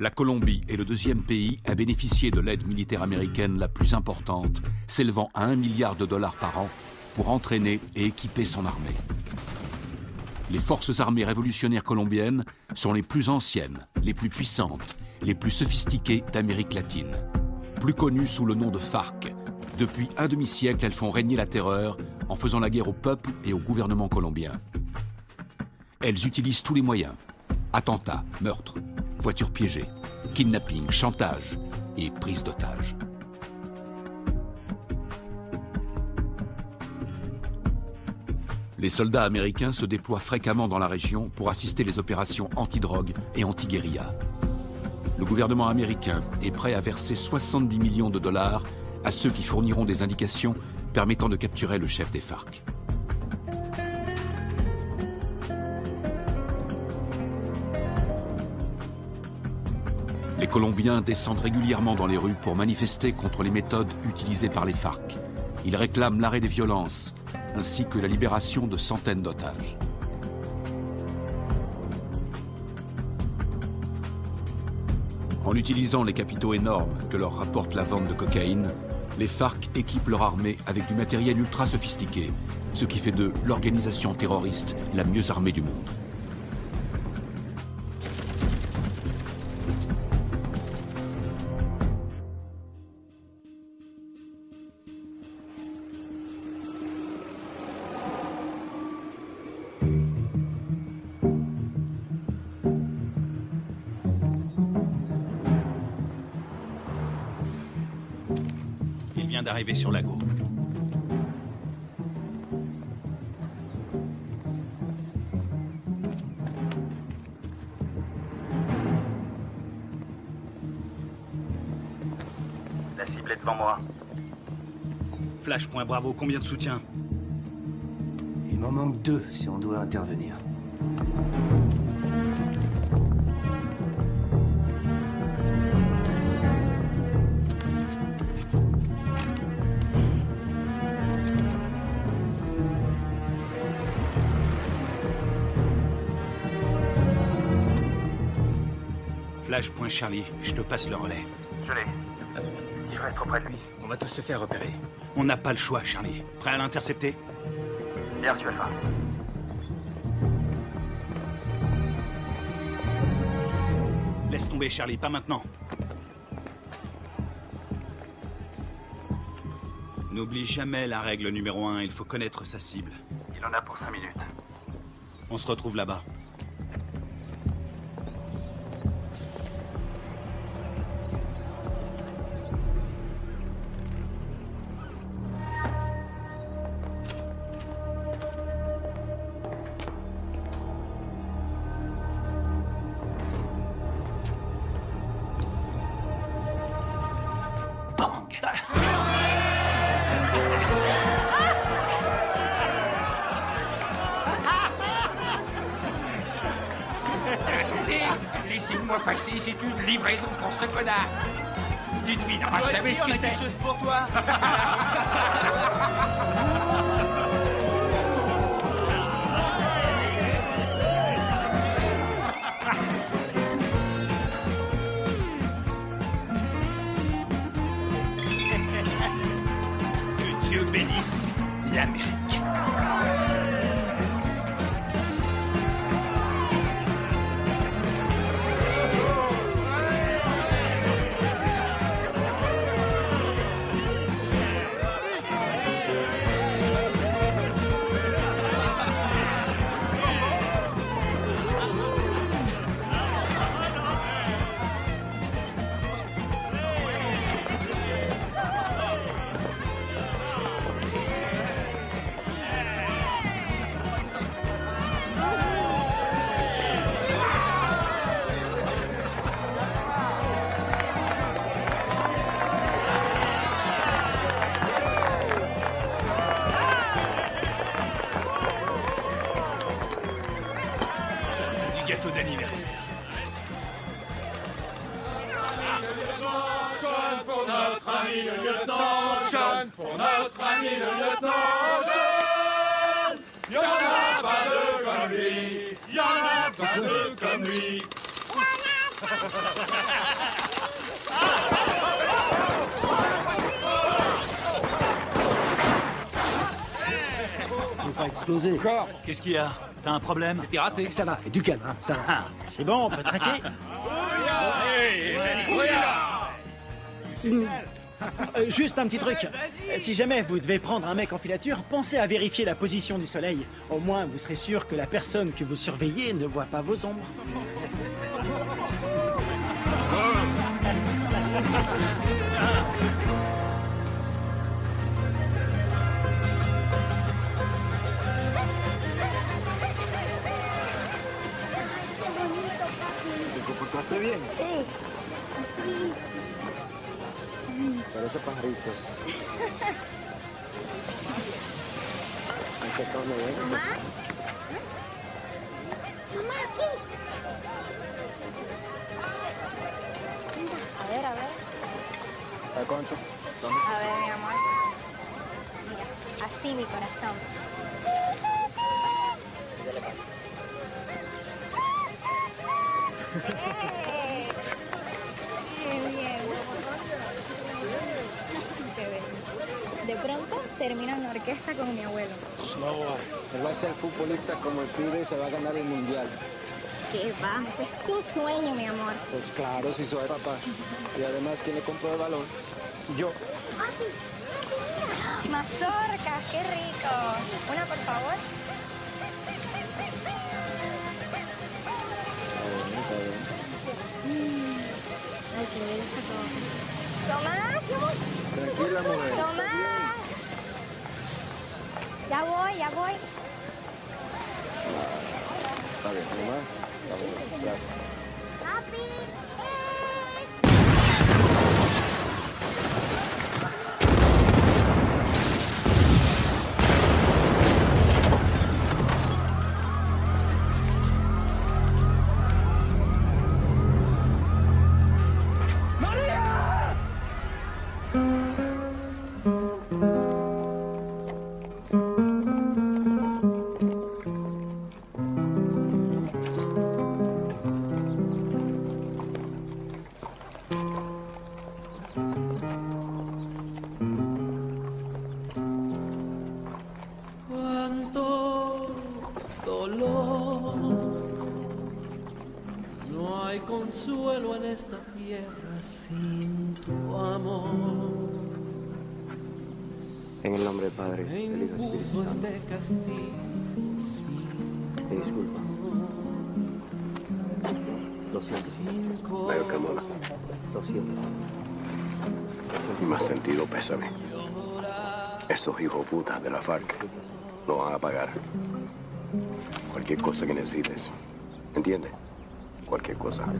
La Colombie est le deuxième pays à bénéficier de l'aide militaire américaine la plus importante, s'élevant à 1 milliard de dollars par an pour entraîner et équiper son armée. Les forces armées révolutionnaires colombiennes sont les plus anciennes, les plus puissantes, les plus sophistiquées d'Amérique latine. Plus connues sous le nom de FARC, depuis un demi-siècle, elles font régner la terreur en faisant la guerre au peuple et au gouvernement colombien. Elles utilisent tous les moyens. Attentats, meurtres, voitures piégées, kidnapping, chantage et prise d'otages. Les soldats américains se déploient fréquemment dans la région pour assister les opérations anti-drogue et anti-guérilla. Le gouvernement américain est prêt à verser 70 millions de dollars à ceux qui fourniront des indications permettant de capturer le chef des FARC. Colombiens descendent régulièrement dans les rues pour manifester contre les méthodes utilisées par les FARC. Ils réclament l'arrêt des violences, ainsi que la libération de centaines d'otages. En utilisant les capitaux énormes que leur rapporte la vente de cocaïne, les FARC équipent leur armée avec du matériel ultra sophistiqué, ce qui fait d'eux l'organisation terroriste la mieux armée du monde. Sur Lago. La cible est devant moi. Flash, point bravo, combien de soutien? Il m'en manque deux si on doit intervenir. Flash, point Charlie, je te passe le relais. Je l'ai. Il reste trop près de lui. On va tous se faire repérer. On n'a pas le choix, Charlie. Prêt à l'intercepter? Bien reçu, Alpha. Laisse tomber, Charlie, pas maintenant. N'oublie jamais la règle numéro un, il faut connaître sa cible. Il en a pour cinq minutes. On se retrouve là-bas. Faut pas exploser. Encore. Qu'est-ce qu'il y a? T'as un problème? T'es raté. Ça va, et du calme, hein, ça va. Ah, c'est bon, on peut traquer Euh, Juste un petit truc. Euh, Si jamais vous devez prendre un mec en filature, pensez à vérifier la position du soleil. Au moins, vous serez sûr que la personne que vous surveillez ne voit pas vos ombres. Parece pajaritos. Todo bien. Mamá. Mamá, aquí. A ver, a ver. ¿A cuánto? A ver, mi amor. Mira, así mi corazón. ¡Eh! Termino en la orquesta con mi abuelo. No, él va a ser futbolista como el pibe y se va a ganar el mundial. ¿Qué va? Ese es tu sueño, mi amor. Pues claro, si soy papá. Y además, ¿quién le compró el balón? Yo. Mazorcas, qué rico. Una, por favor. Ay, qué bello está todo. Tomás, Tranquila, mujer. Tomás. Ya voy, ya voy. Está bien, mamá. Está bien, gracias. Papi. Consuelo en esta tierra sin tu amor. En el nombre del Padre, Me del Hijo y del impuso Espíritu Santo. este castigo sin Te disculpa. Lo siento. sin Vaya, Camola. Lo siento. Y más sentido pésame. Esos hijos putas de la FARC lo van a pagar. Cualquier cosa que necesites. ¿Entiendes? Cualquier cosa. Lo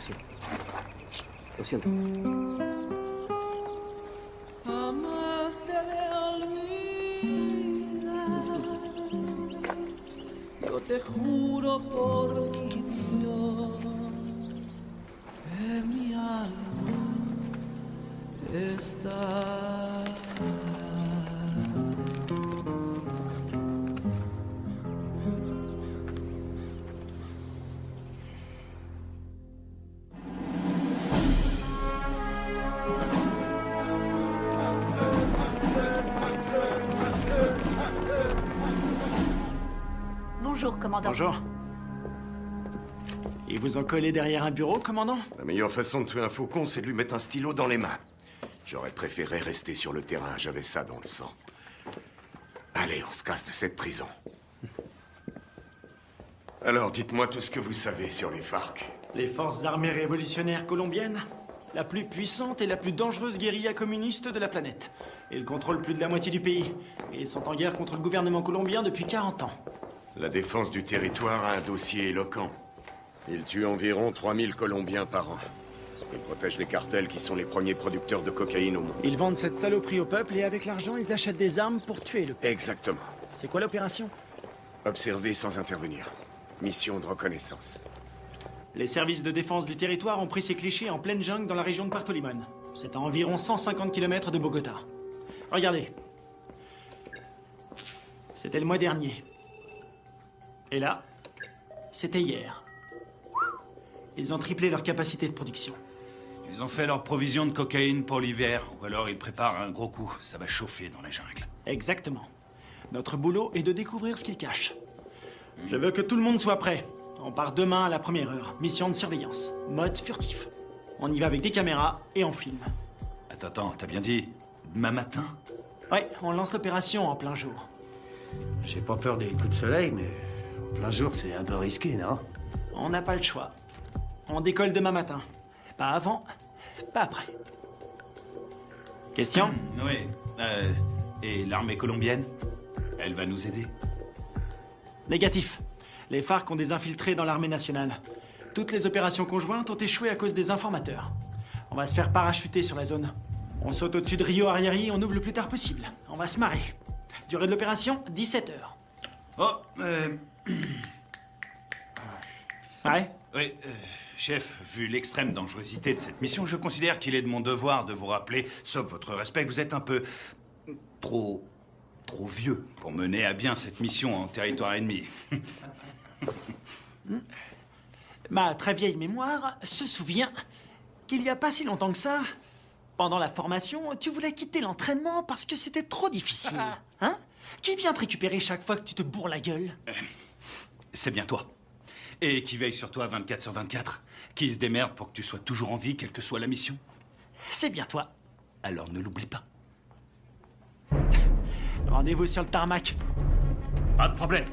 siento. Lo siento. Collé derrière un bureau, commandant La meilleure façon de tuer un faucon, c'est de lui mettre un stylo dans les mains. J'aurais préféré rester sur le terrain, j'avais ça dans le sang. Allez, on se casse de cette prison. Alors, dites-moi tout ce que vous savez sur les FARC. Les forces armées révolutionnaires colombiennes La plus puissante et la plus dangereuse guérilla communiste de la planète. Ils contrôlent plus de la moitié du pays. Et ils sont en guerre contre le gouvernement colombien depuis 40 ans. La défense du territoire a un dossier éloquent. Ils tuent environ 3000 Colombiens par an. Ils protègent les cartels qui sont les premiers producteurs de cocaïne au monde. Ils vendent cette saloperie au peuple et avec l'argent, ils achètent des armes pour tuer le peuple. Exactement. C'est quoi l'opération? Observer sans intervenir. Mission de reconnaissance. Les services de défense du territoire ont pris ces clichés en pleine jungle dans la région de Puerto Limón. C'est à environ 150 km de Bogota. Regardez. C'était le mois dernier. Et là, c'était hier. Ils ont triplé leur capacité de production. Ils ont fait leur provision de cocaïne pour l'hiver, ou alors ils préparent un gros coup. Ça va chauffer dans la jungle. Exactement. Notre boulot est de découvrir ce qu'ils cachent. Je veux que tout le monde soit prêt. On part demain à la première heure. Mission de surveillance. Mode furtif. On y va avec des caméras et on filme. Attends, attends, t'as bien dit demain matin? Ouais, on lance l'opération en plein jour. J'ai pas peur des coups de soleil, mais en plein jour, c'est un peu risqué, non? On n'a pas le choix. On décolle demain matin. Pas avant, pas après. Question? Oui. Euh, et l'armée colombienne? Elle va nous aider Négatif. Les FARC ont des infiltrés dans l'armée nationale. Toutes les opérations conjointes ont échoué à cause des informateurs. On va se faire parachuter sur la zone. On saute au-dessus de Rio Arrieri, on ouvre le plus tard possible. On va se marrer. Durée de l'opération, 17 heures. Oh, euh... Ouais Oui, euh, chef, vu l'extrême dangerosité de cette mission, je considère qu'il est de mon devoir de vous rappeler, sauf votre respect, que vous êtes un peu trop trop vieux pour mener à bien cette mission en territoire ennemi. Ma très vieille mémoire se souvient qu'il n'y a pas si longtemps que ça, pendant la formation, tu voulais quitter l'entraînement parce que c'était trop difficile. Hein? Qui vient te récupérer chaque fois que tu te bourres la gueule? C'est bien toi. Et qui veille sur toi 24 sur 24 Qui se démerde pour que tu sois toujours en vie, quelle que soit la mission C'est bien toi. Alors ne l'oublie pas. Rendez-vous sur le tarmac. Pas de problème.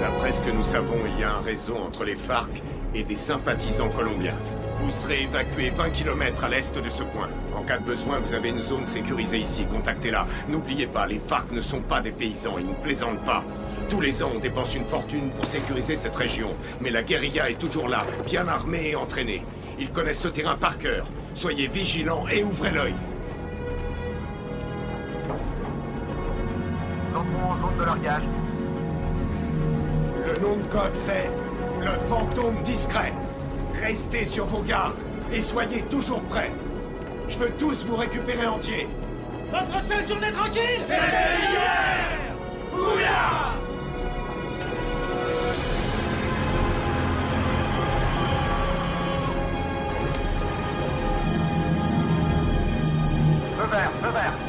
D'après ce que nous savons, il y a un réseau entre les FARC et des sympathisants colombiens. Vous serez évacué 20 km à l'est de ce point. En cas de besoin, vous avez une zone sécurisée ici. Contactez-la. N'oubliez pas, les FARC ne sont pas des paysans. Ils ne plaisantent pas. Tous les ans, on dépense une fortune pour sécuriser cette région. Mais la guérilla est toujours là, bien armée et entraînée. Ils connaissent ce terrain par cœur. Soyez vigilants et ouvrez l'œil. Zone de largage. Le nom de code, c'est le fantôme discret. Restez sur vos gardes et soyez toujours prêts. Je veux tous vous récupérer entiers. Votre seule journée tranquille C'était hier Oula Feu vert, feu vert.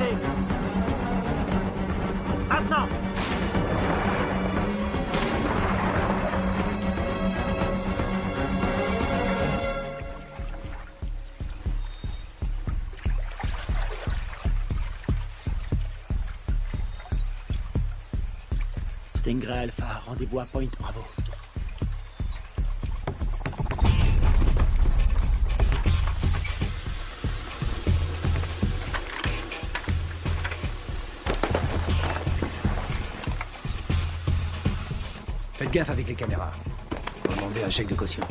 À décrocher. Maintenant Stingray Alpha, rendez-vous à Point Bravo. Gaffe avec les caméras. Faut demander un chèque de caution.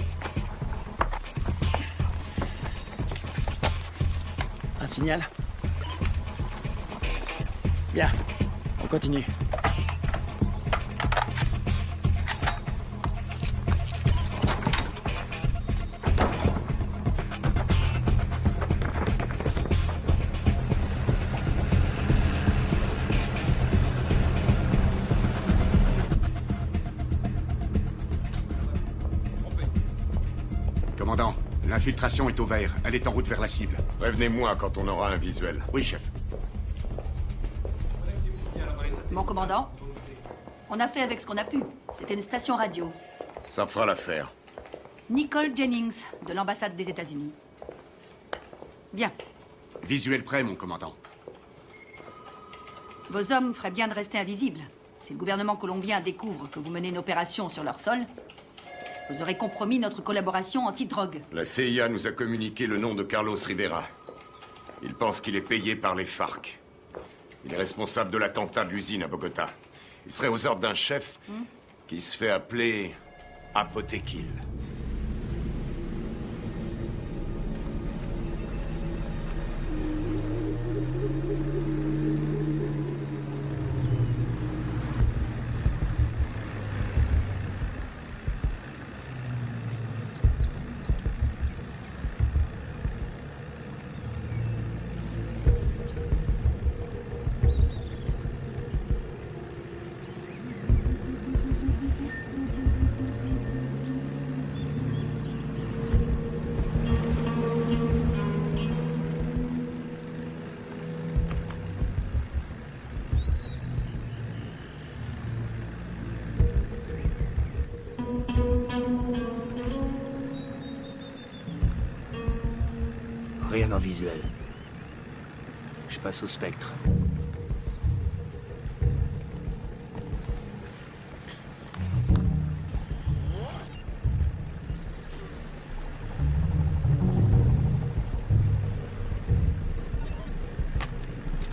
Un signal Bien, on continue. Est au vert. Elle est en route vers la cible. Prévenez-moi quand on aura un visuel. Oui, chef. Mon commandant, on a fait avec ce qu'on a pu. C'était une station radio. Ça fera l'affaire. Nicole Jennings, de l'ambassade des États-Unis. Bien. Visuel prêt, mon commandant. Vos hommes feraient bien de rester invisibles. Si le gouvernement colombien découvre que vous menez une opération sur leur sol, Vous aurez compromis notre collaboration anti-drogue. La CIA nous a communiqué le nom de Carlos Rivera. Il pense qu'il est payé par les FARC. Il est responsable de l'attentat de l'usine à Bogota. Il serait aux ordres d'un chef qui se fait appeler Apotekil.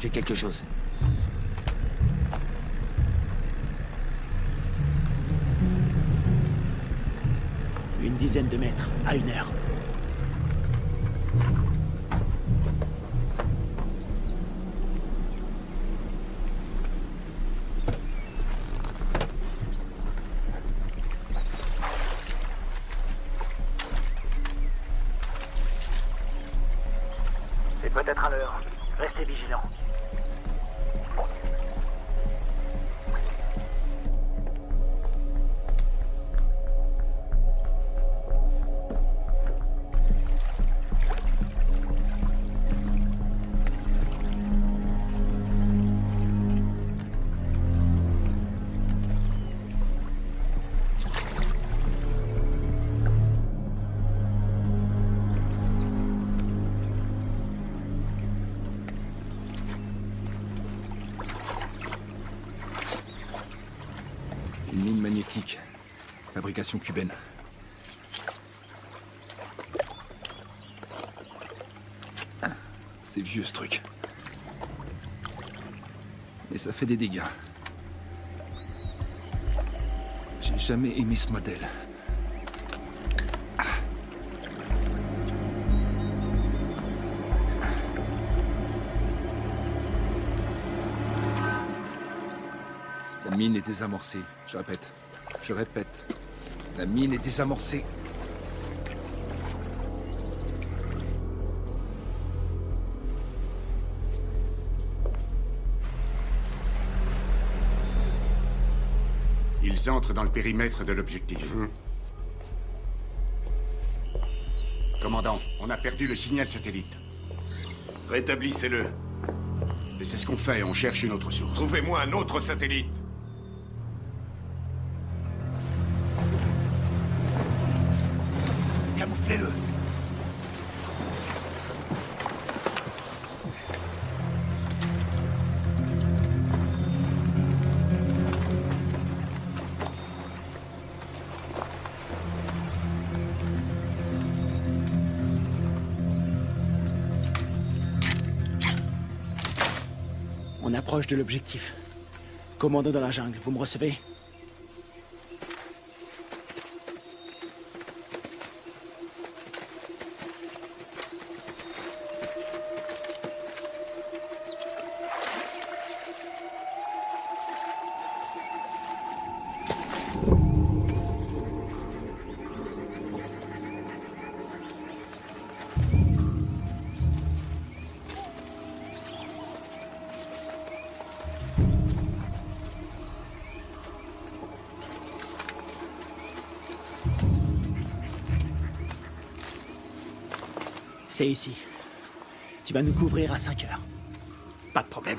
J'ai quelque chose. Une dizaine de mètres, à une heure. Cubaine. C'est vieux ce truc. Mais ça fait des dégâts. J'ai jamais aimé ce modèle. La mine est désamorcée. Je répète. Je répète. La mine est désamorcée. Ils entrent dans le périmètre de l'objectif. Commandant, on a perdu le signal satellite. Rétablissez-le. Et c'est ce qu'on fait, on cherche une autre source. Trouvez-moi un autre satellite. De l'objectif. Commando dans la jungle, vous me recevez? C'est ici. Tu vas nous couvrir à 5 heures. Pas de problème.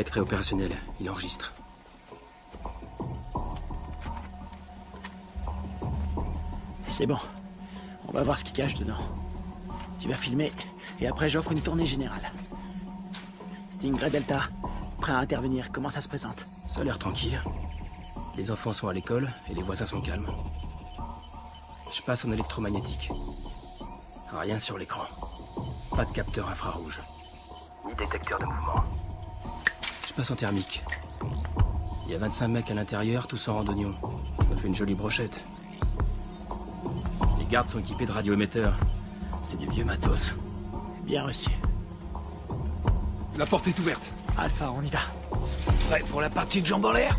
Spectre est opérationnel. Il enregistre. C'est bon. On va voir ce qui cache dedans. Tu vas filmer, et après j'offre une tournée générale. Stingray Delta, prêt à intervenir. Comment ça se présente? Ça a l'air tranquille. Les enfants sont à l'école et les voisins sont calmes. Je passe en électromagnétique. Rien sur l'écran. Pas de capteur infrarouge. Ni détecteur de mouvement. Passe en thermique. Il y a 25 mecs à l'intérieur, tous en randonnion. Ça fait une jolie brochette. Les gardes sont équipés de radioémetteurs. C'est du vieux matos. Bien reçu. La porte est ouverte. Alpha, on y va. Prêt pour la partie de jambes en l'air?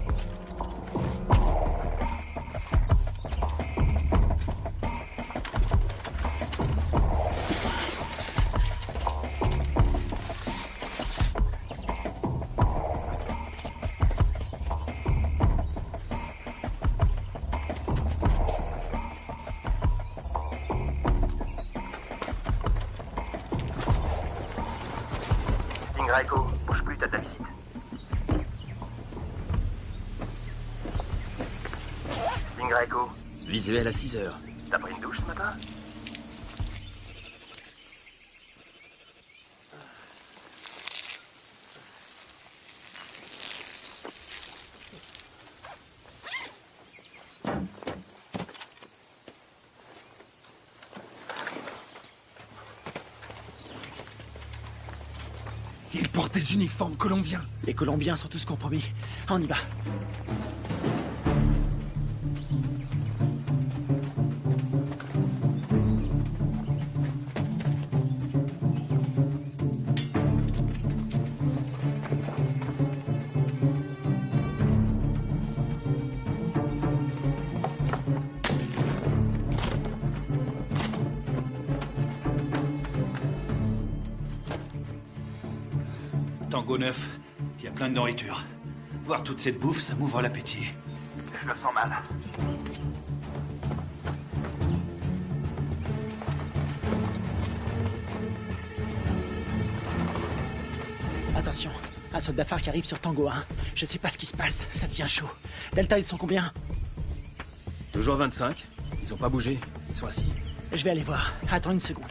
Echo, Visuel à 6 heures. t'as pris une douche ce matin? Ils portent des uniformes colombiens. Les Colombiens sont tous compromis. On y va. Tango 9, il y a plein de nourriture. Voir toute cette bouffe, ça m'ouvre l'appétit. Je le sens mal. Attention, un soldat phare qui arrive sur Tango 1. Je sais pas ce qui se passe, ça devient chaud. Delta, ils sont combien? Toujours 25. Ils ont pas bougé. Ils sont assis. Je vais aller voir. Attends une seconde.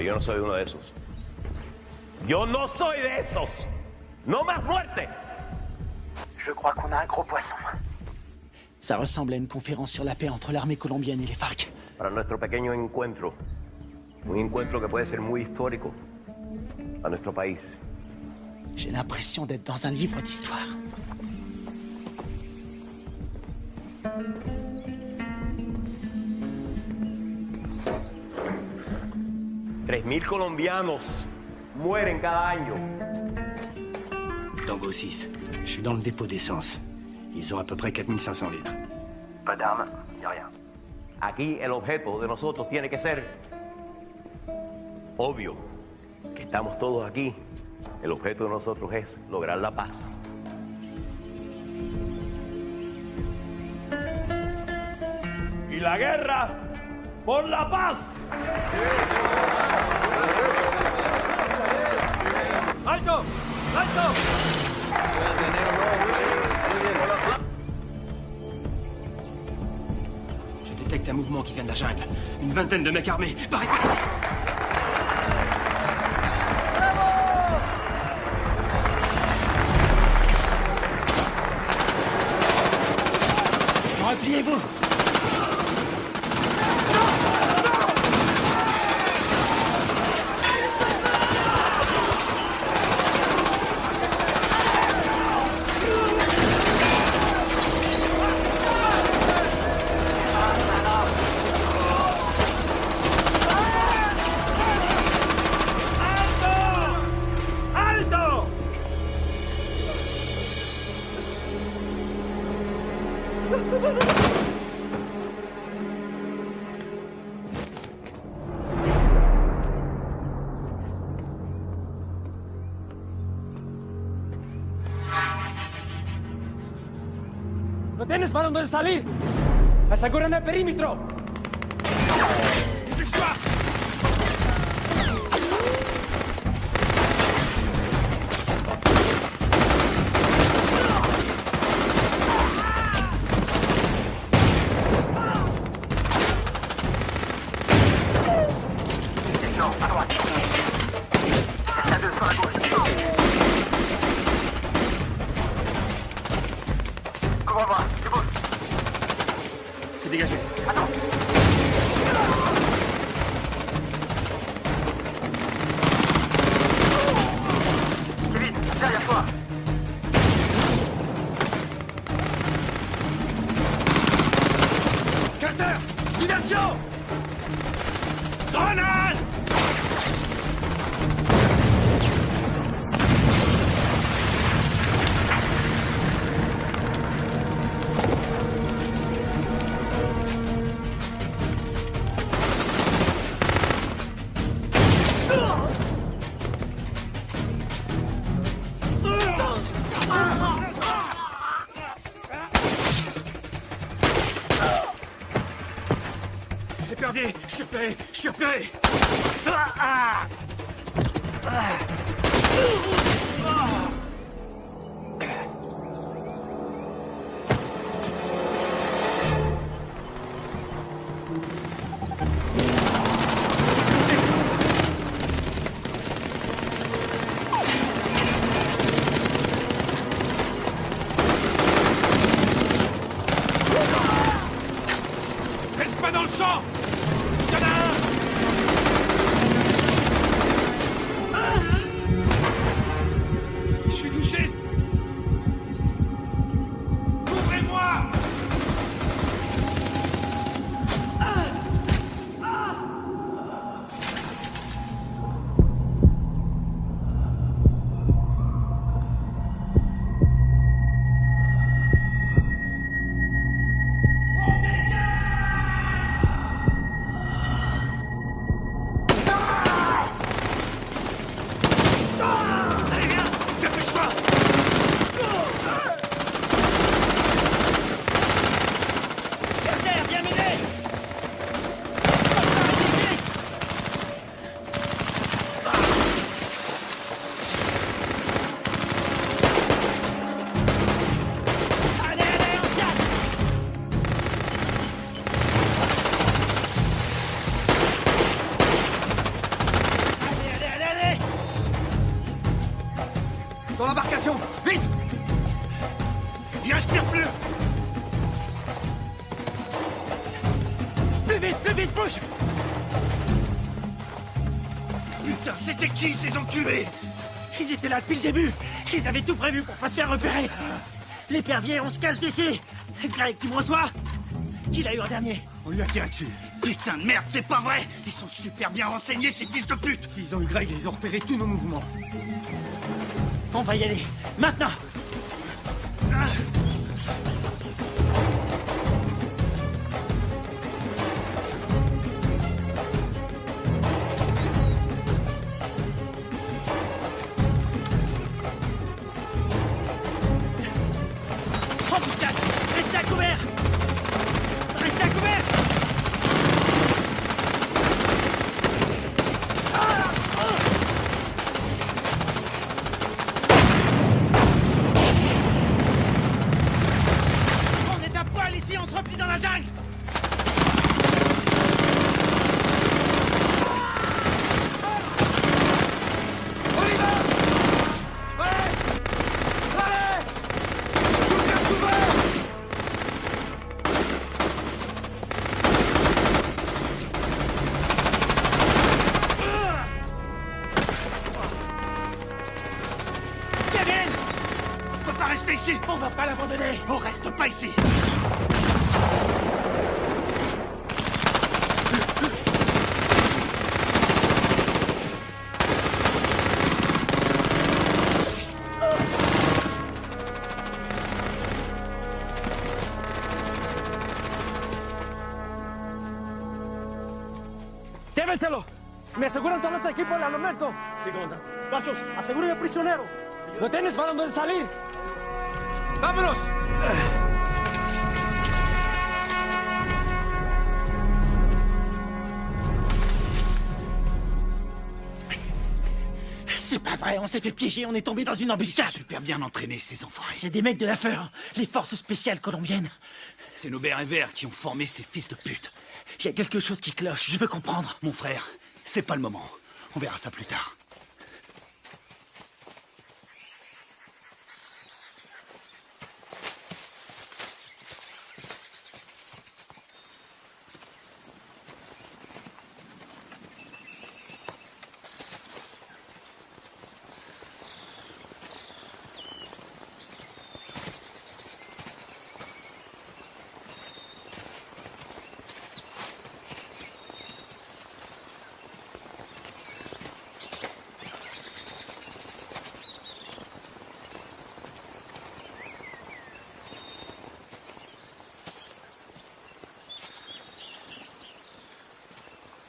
Pero yo no soy uno de esos. Yo no soy de esos. No más muerte. Je crois qu'on a un gros poisson. Ça ressemble à une conférence sur la paix entre l'armée colombienne et les FARC. Para nuestro pequeño encuentro. Un encuentro que puede ser muy histórico a nuestro país. J'ai l'impression d'être dans un livre d'histoire. Mil colombianos mueren cada año. Tango 6. Je suis dans le dépôt d'essence. Ils ont à peu près 4500 litres. Pas d'armes, ni rien. Aquí el objeto de nosotros tiene que ser obvio. Que estamos todos aquí. El objeto de nosotros es lograr la paz. Y la guerra por la paz. ¡Alto! ¡Alto! Je détecte un mouvement qui vient de la jungle. Une vingtaine de mecs armés. Barré- ¿No tienes para dónde salir? ¡Aseguren el perímetro! Suis là depuis le début. Ils avaient tout prévu pour pas se faire repérer. L'épervier, on se casse d'ici Greg, tu me reçois? Qui l'a eu en dernier? On lui a tiré dessus. Putain de merde, c'est pas vrai. Ils sont super bien renseignés, ces fils de pute. S'ils ont eu Greg, ils ont repéré tous nos mouvements. On va y aller, maintenant ¡Llévenselo! ¿Me aseguran todo este equipo al armamento? Sí, comandante. Machos, aseguren al prisionero. ¿Lo tienes para dónde salir? ¡Vámonos! C'est pas vrai, on s'est fait piéger, on est tombé dans une embuscade. Super bien entraînés, ces enfoirés. C'est des mecs de la FEUR, les forces spéciales colombiennes. C'est nos verts qui ont formé ces fils de pute. Il y a quelque chose qui cloche, je veux comprendre. Mon frère, c'est pas le moment. On verra ça plus tard.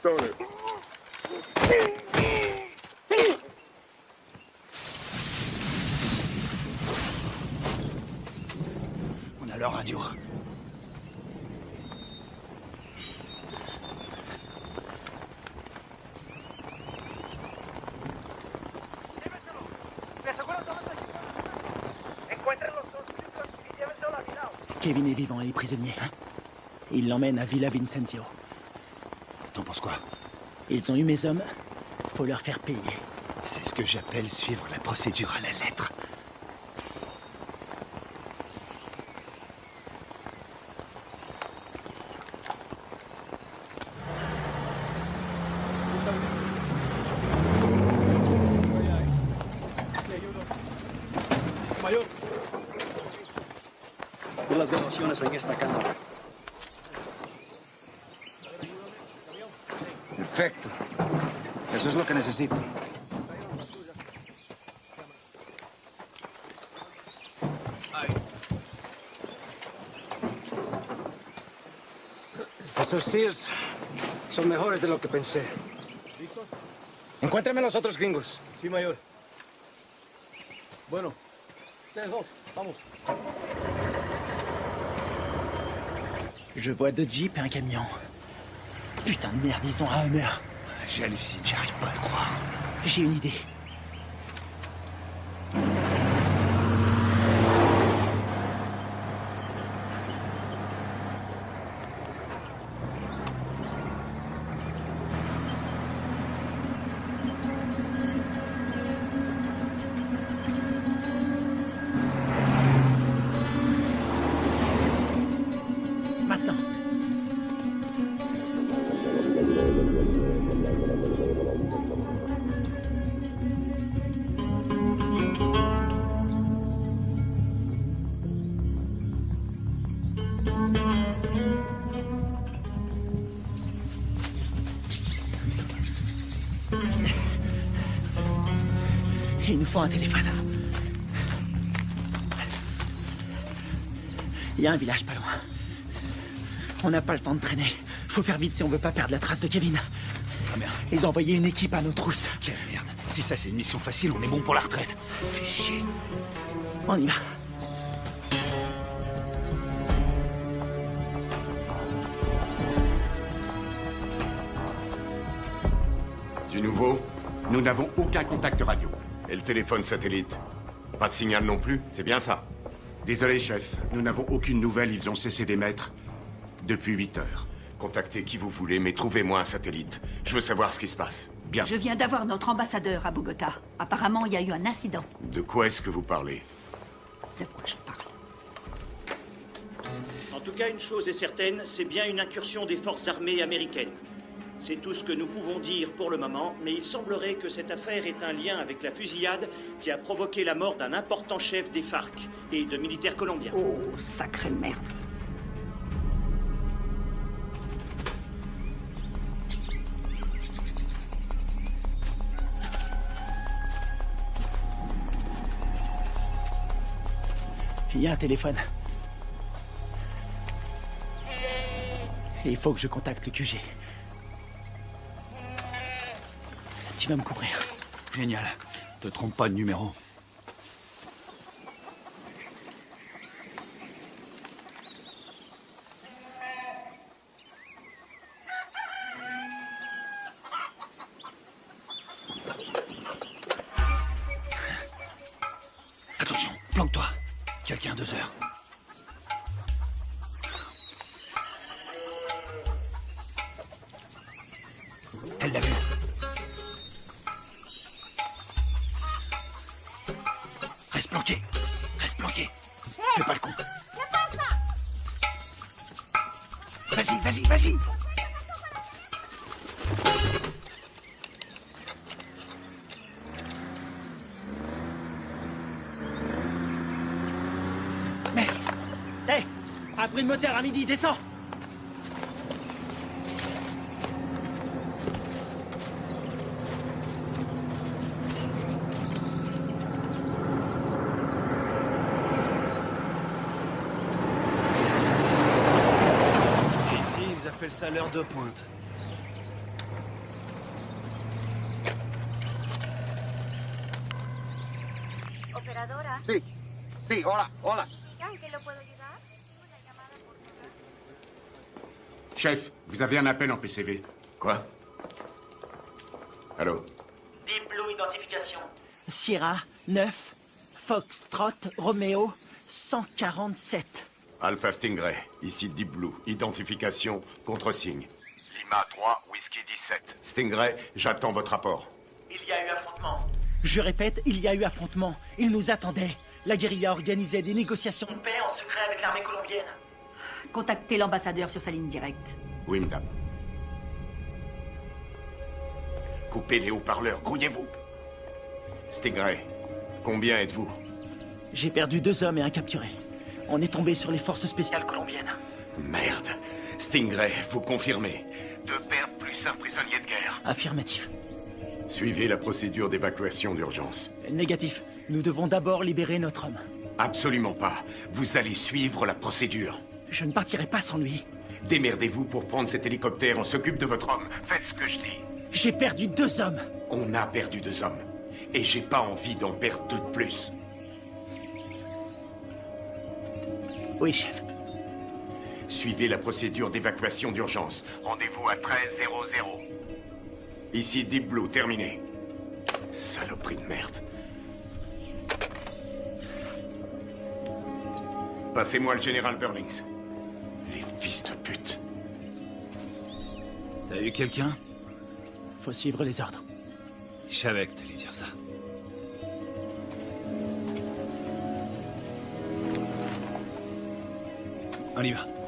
Stoner. On a leur radio. Kevin est vivant et est prisonnier. Il l'emmène à Villa Vincenzio. T'en penses quoi? Ils ont eu mes hommes. Faut leur faire payer. C'est ce que j'appelle suivre la procédure à la lettre. Mayor. Ve las grabaciones en esta cámara. Perfecto. Eso es lo que necesito. Esos Sears son mejores de lo que pensé. Encuéntrame los otros gringos. Sí, mayor. Bueno, ustedes dos, vamos. Je vois deux jeeps et un camion. Putain de merde, ils ont un Hummer. J'hallucine, j'arrive pas à le croire. J'ai une idée. A un village pas loin. On n'a pas le temps de traîner. Faut faire vite si on veut pas perdre la trace de Kevin. Ah merde. Ils ont envoyé une équipe à nos trousses. Quelle merde. Si ça c'est une mission facile, on est bon pour la retraite. Fais chier. On y va. Du nouveau Nous n'avons aucun contact radio. Et le téléphone satellite? Pas de signal non plus C'est bien ça Désolé, chef. Nous n'avons aucune nouvelle. Ils ont cessé d'émettre depuis 8 heures. Contactez qui vous voulez, mais trouvez-moi un satellite. Je veux savoir ce qui se passe. Bien. Je viens d'avoir notre ambassadeur à Bogota. Apparemment, il y a eu un incident. De quoi est-ce que vous parlez? De quoi je parle? En tout cas, une chose est certaine, c'est bien une incursion des forces armées américaines. C'est tout ce que nous pouvons dire pour le moment, mais il semblerait que cette affaire ait un lien avec la fusillade qui a provoqué la mort d'un important chef des FARC et de militaires colombiens. Oh, sacrée merde. Il y a un téléphone. Il faut que je contacte le QG. Tu vas me couvrir. Génial. Te trompe pas de numéro. Reste planqué. Reste planqué. Fais pas le con. Vas-y, vas-y, vas-y. Merde Hé Un bruit de moteur à midi, descends l'heure de pointe. Operadora? Sí. Sí, hola, hola. Chef, vous avez un appel en PCV. Quoi? Allô? Diplo identification. Sierra, 9, Foxtrot, Romeo, 147. Alpha Stingray, ici Deep Blue. Identification contre signe. Lima 3, Whisky 17. Stingray, j'attends votre rapport. Il y a eu affrontement. Je répète, il y a eu affrontement. Ils nous attendaient. La guérilla organisait des négociations de Paix en secret avec l'armée colombienne. Contactez l'ambassadeur sur sa ligne directe. Oui, madame. Coupez les haut-parleurs, grouillez-vous. Stingray, combien êtes-vous? J'ai perdu deux hommes et un capturé. On est tombé sur les forces spéciales colombiennes. Merde. Stingray, vous confirmez Deux pertes plus un prisonnier de guerre. Affirmatif. Suivez la procédure d'évacuation d'urgence. Négatif. Nous devons d'abord libérer notre homme. Absolument pas. Vous allez suivre la procédure. Je ne partirai pas sans lui. Démerdez-vous pour prendre cet hélicoptère. On s'occupe de votre homme. Faites ce que je dis. J'ai perdu deux hommes. On a perdu deux hommes. Et j'ai pas envie d'en perdre deux de plus. Oui, chef. Suivez la procédure d'évacuation d'urgence. Rendez-vous à 1300. Ici Deep Blue, terminé. Saloperie de merde. Passez-moi le général Burlings. Les fils de pute. T'as eu quelqu'un? Faut suivre les ordres. Je savais que t'allais dire ça. On y va. No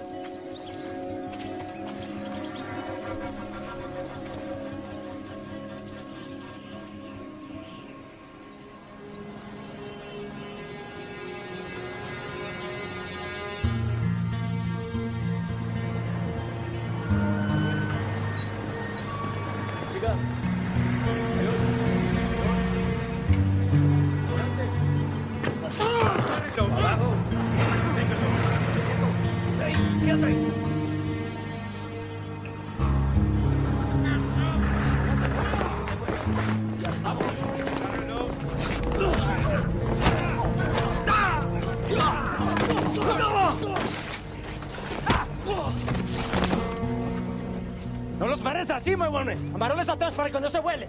así, huevones. Amarrones atrás para que no se vuele.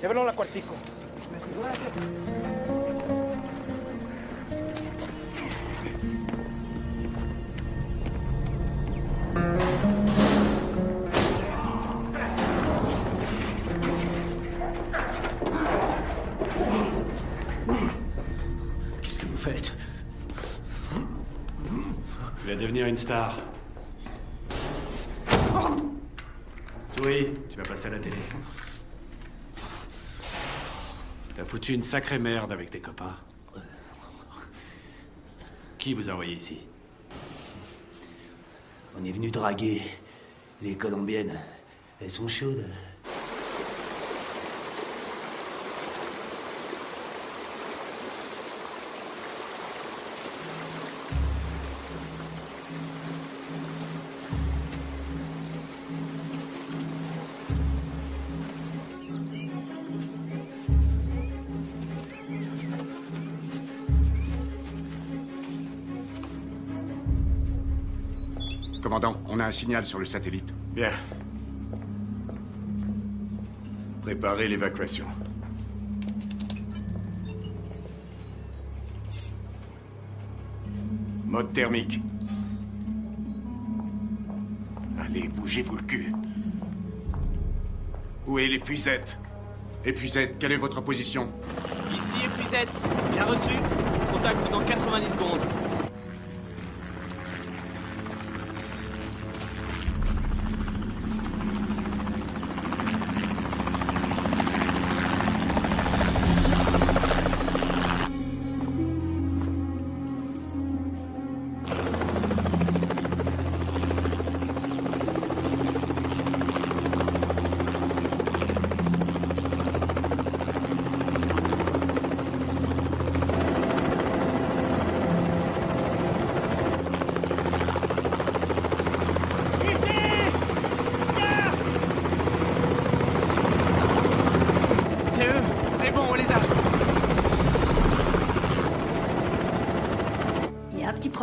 Llévenlo a la cuartico. Qu'est-ce que vous faites Tu vas devenir une star. Oui, tu vas passer à la télé. T'as foutu une sacrée merde avec tes copains. Qui vous a envoyé ici? On est venu draguer les Colombiennes. Elles sont chaudes. Un signal sur le satellite. Bien. Préparez l'évacuation. Mode thermique. Allez, bougez-vous le cul. Où est l'épuisette? Épuisette, quelle est votre position? Ici épuisette. Bien reçu. Contact dans 90 secondes.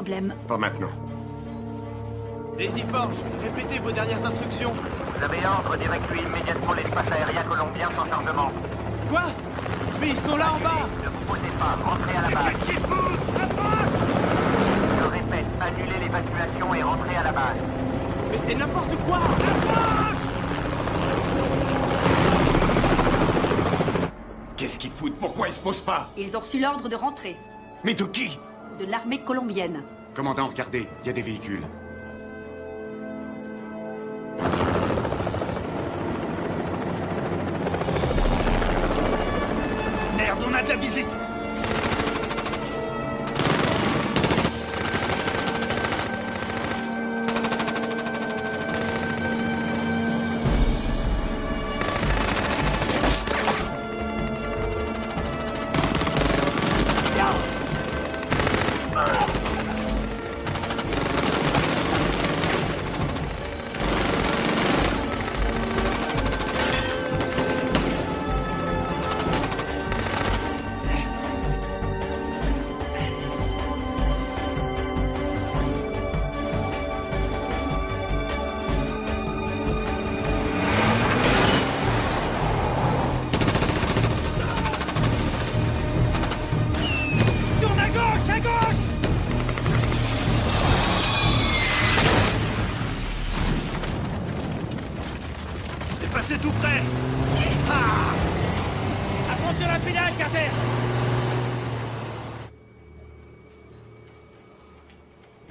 Problème. Pas maintenant. Daisy Forge, répétez vos dernières instructions. Vous avez ordre d'évacuer immédiatement l'espace aérien colombien sans chargement. Quoi? Mais ils sont là en bas Ne vous posez pas, rentrez à la base. Qu'est-ce qu'ils foutent? Je répète, annulez l'évacuation et rentrez à la base. Mais c'est n'importe quoi Qu'est-ce qu'ils foutent? Pourquoi ils se posent pas? Ils ont reçu l'ordre de rentrer. Mais de qui? De l'armée colombienne. Commandant, regardez, il y a des véhicules.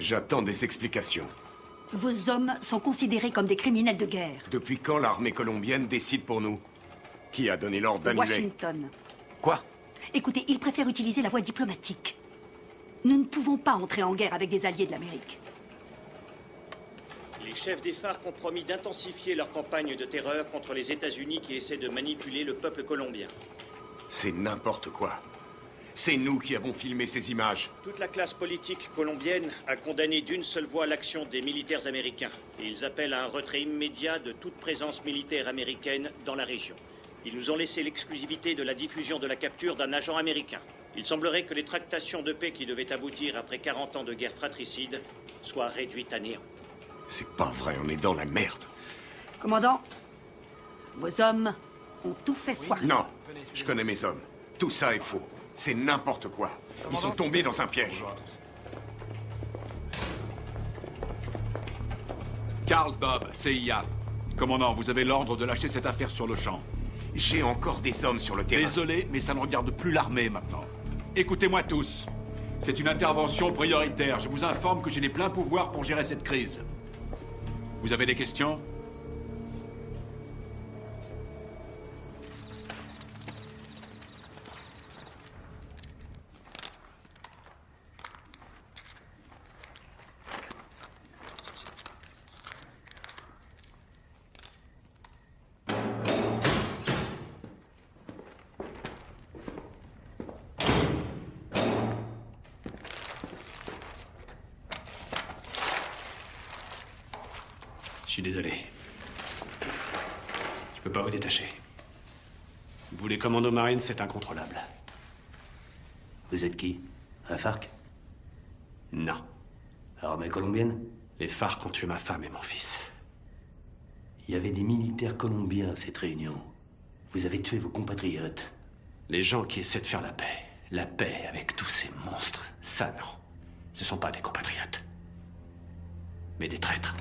J'attends des explications. Vos hommes sont considérés comme des criminels de guerre. Depuis quand l'armée colombienne décide pour nous? Qui a donné l'ordre d'annuler? Washington. Quoi? Écoutez, ils préfèrent utiliser la voie diplomatique. Nous ne pouvons pas entrer en guerre avec des alliés de l'Amérique. Les chefs des FARC ont promis d'intensifier leur campagne de terreur contre les États-Unis qui essaient de manipuler le peuple colombien. C'est n'importe quoi. C'est nous qui avons filmé ces images. Toute la classe politique colombienne a condamné d'une seule voix l'action des militaires américains. Et ils appellent à un retrait immédiat de toute présence militaire américaine dans la région. Ils nous ont laissé l'exclusivité de la diffusion de la capture d'un agent américain. Il semblerait que les tractations de paix qui devaient aboutir après 40 ans de guerre fratricide soient réduites à néant. C'est pas vrai, on est dans la merde. Commandant, vos hommes ont tout fait foirer. Non, je connais mes hommes. Tout ça est faux. C'est n'importe quoi. Ils sont tombés dans un piège. Carl Bob, CIA. Commandant, vous avez l'ordre de lâcher cette affaire sur le champ. J'ai encore des hommes sur le terrain. Désolé, mais ça ne regarde plus l'armée maintenant. Écoutez-moi tous. C'est une intervention prioritaire. Je vous informe que j'ai les pleins pouvoirs pour gérer cette crise. Vous avez des questions? Marines, c'est incontrôlable. Vous êtes qui? Un FARC? Non. Armée colombienne Les FARC ont tué ma femme et mon fils. Il y avait des militaires colombiens à cette réunion. Vous avez tué vos compatriotes. Les gens qui essaient de faire la paix. La paix avec tous ces monstres. Ça, non. Ce sont pas des compatriotes. Mais des traîtres.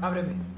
Ábreme.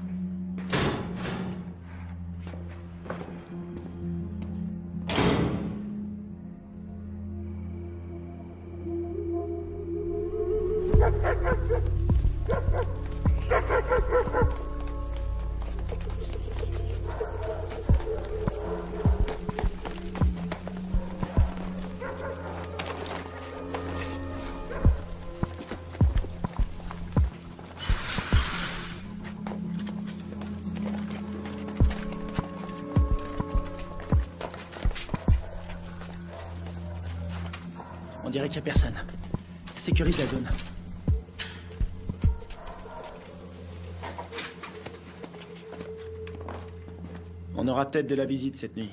Aura peut-être de la visite cette nuit.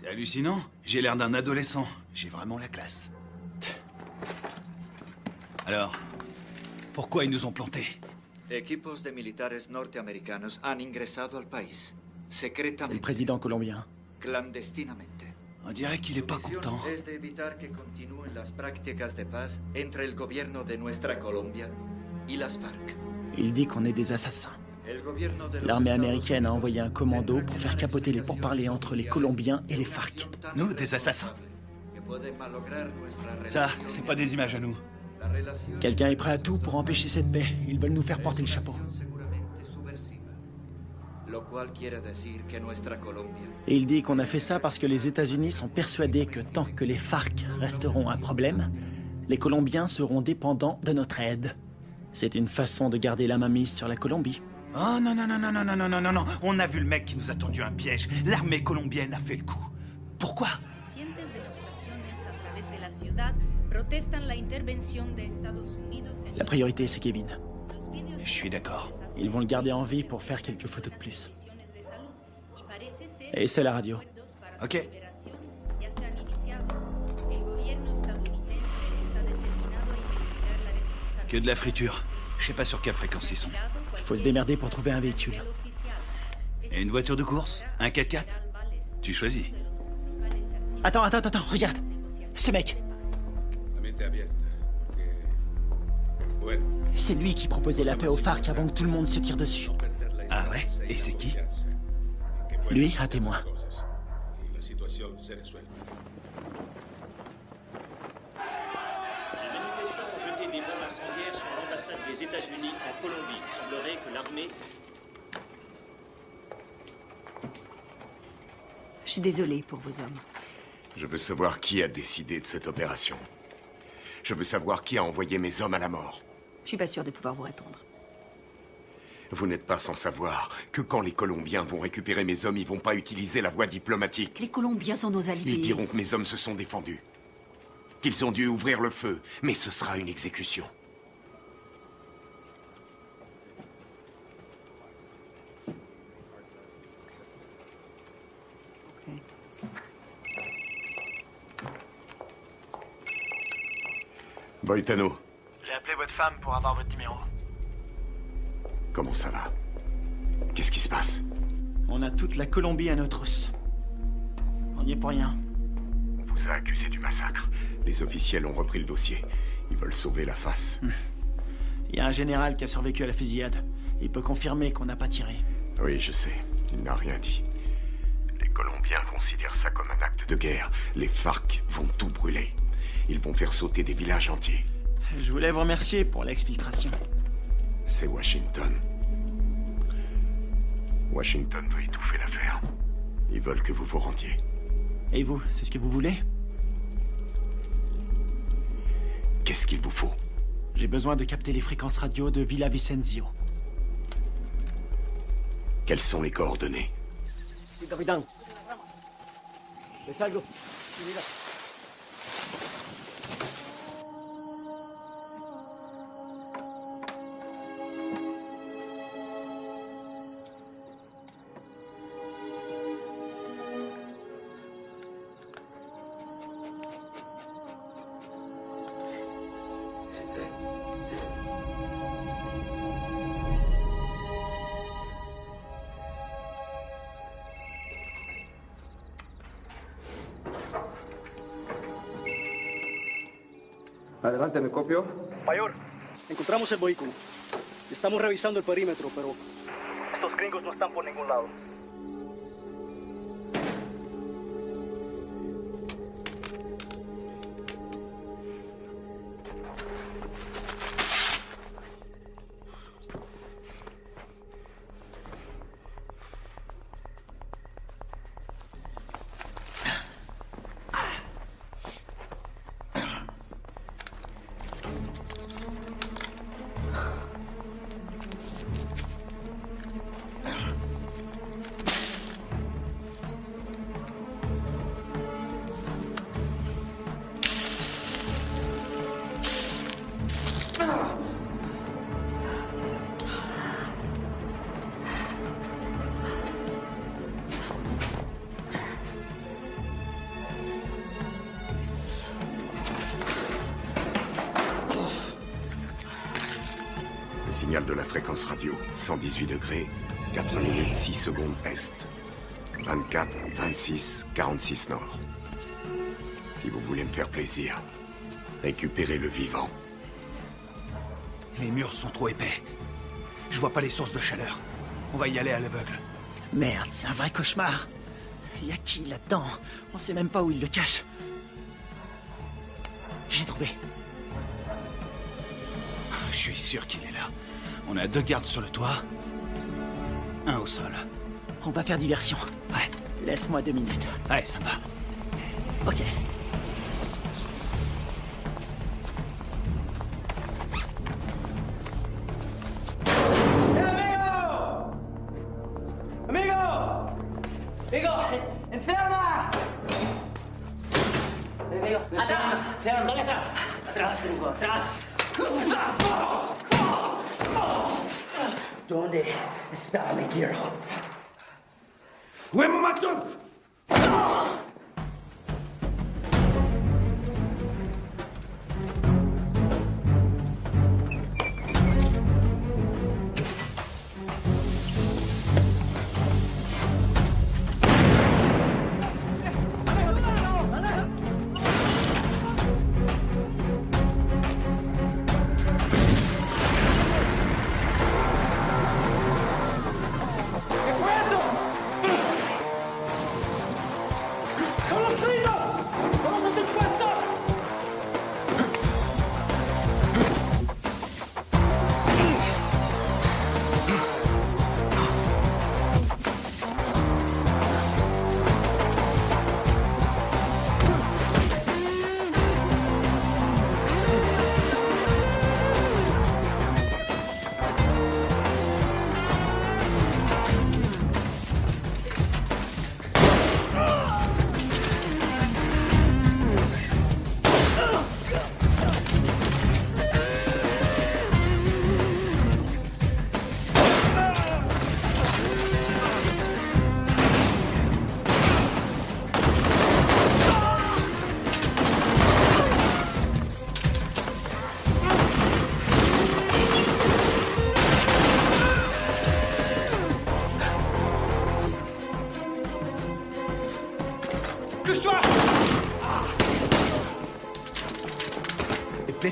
C'est hallucinant. J'ai l'air d'un adolescent. J'ai vraiment la classe. Alors, pourquoi ils nous ont plantés? Equipos de militares norteamericanos han ingresado al país, C'est le secretamente, président colombien. clandestinamente. On dirait qu'il est pas content. es de evitar que continúen las prácticas de paz entre el gobierno de nuestra Colombia y las FARC. Il dit qu'on est des assassins. L'armée américaine a envoyé un commando pour faire capoter les pourparlers entre les Colombiens et les FARC. Nous, des assassins Ça, c'est pas des images à nous. Quelqu'un est prêt à tout pour empêcher cette paix. Ils veulent nous faire porter le chapeau. Et il dit qu'on a fait ça parce que les États-Unis sont persuadés que tant que les FARC resteront un problème, les Colombiens seront dépendants de notre aide. C'est une façon de garder la main mise sur la Colombie. Oh non, non, non, non, non, non, non, non, non, non. On a vu le mec qui nous a tendu un piège. L'armée colombienne a fait le coup. Pourquoi? La priorité, c'est Kevin. Je suis d'accord. Ils vont le garder en vie pour faire quelques photos de plus. Et c'est la radio. Ok. Que de la friture. Je sais pas sur quelle fréquence ils sont. Il faut se démerder pour trouver un véhicule. Et une voiture de course Un 4x4 Tu choisis. Attends, attends, attends, regarde. Ce mec, c'est lui qui proposait la paix aux FARC avant que tout le monde se tire dessus. Ah ouais Et c'est qui Lui, un témoin. y la situación se resuelve. Les manifestants ont jeté des bombes incendiaires sur l'ambassade des États-Unis en Colombie. Il semblerait que l'armée Je suis désolée pour vos hommes. Je veux savoir qui a décidé de cette opération. Je veux savoir qui a envoyé mes hommes à la mort. Je suis pas sûre de pouvoir vous répondre. Vous n'êtes pas sans savoir que quand les Colombiens vont récupérer mes hommes, ils vont pas utiliser la voie diplomatique. Les Colombiens sont nos alliés. Ils diront que mes hommes se sont défendus. Qu'ils ont dû ouvrir le feu. Mais ce sera une exécution. Boitano, J'ai appelé votre femme pour avoir votre numéro. comment ça va? Qu'est-ce qui se passe? On a toute la Colombie à nos trousses. On n'y est pour rien. On vous a accusé du massacre. Les officiels ont repris le dossier. Ils veulent sauver la face. Il y a un général qui a survécu à la fusillade. Il peut confirmer qu'on n'a pas tiré. Oui, je sais. Il n'a rien dit. Les Colombiens considèrent ça comme un acte de guerre. Les FARC vont tout brûler. Ils vont faire sauter des villages entiers. Je voulais vous remercier pour l'exfiltration. C'est Washington. Washington veut étouffer l'affaire. Ils veulent que vous vous rendiez. Et vous, c'est ce que vous voulez? Qu'est-ce qu'il vous faut? J'ai besoin de capter les fréquences radio de Villa Vicenzio. Quelles sont les coordonnées? Mayor, encontramos el vehículo. Estamos revisando el perímetro, pero estos gringos no están por ningún lado. 118 degrés, 4 minutes 6 secondes est. 24, 26, 46 nord. Si vous voulez me faire plaisir, récupérez le vivant. Les murs sont trop épais. Je vois pas les sources de chaleur. On va y aller à l'aveugle. Merde, c'est un vrai cauchemar. Y a qui là-dedans? On sait même pas où il le cache. J'ai trouvé. Je suis sûr qu'il. On a deux gardes sur le toit. Un au sol. On va faire diversion. Ouais. Laisse-moi deux minutes. Ouais, ça va. Ok. ¡Amigo! ¡Amigo! ¡Enferma! Amigo, atrás, atrás. Atrás, gringo, atrás. ¿Dónde está mi quiero? ¡Huemo matos! ¿Qué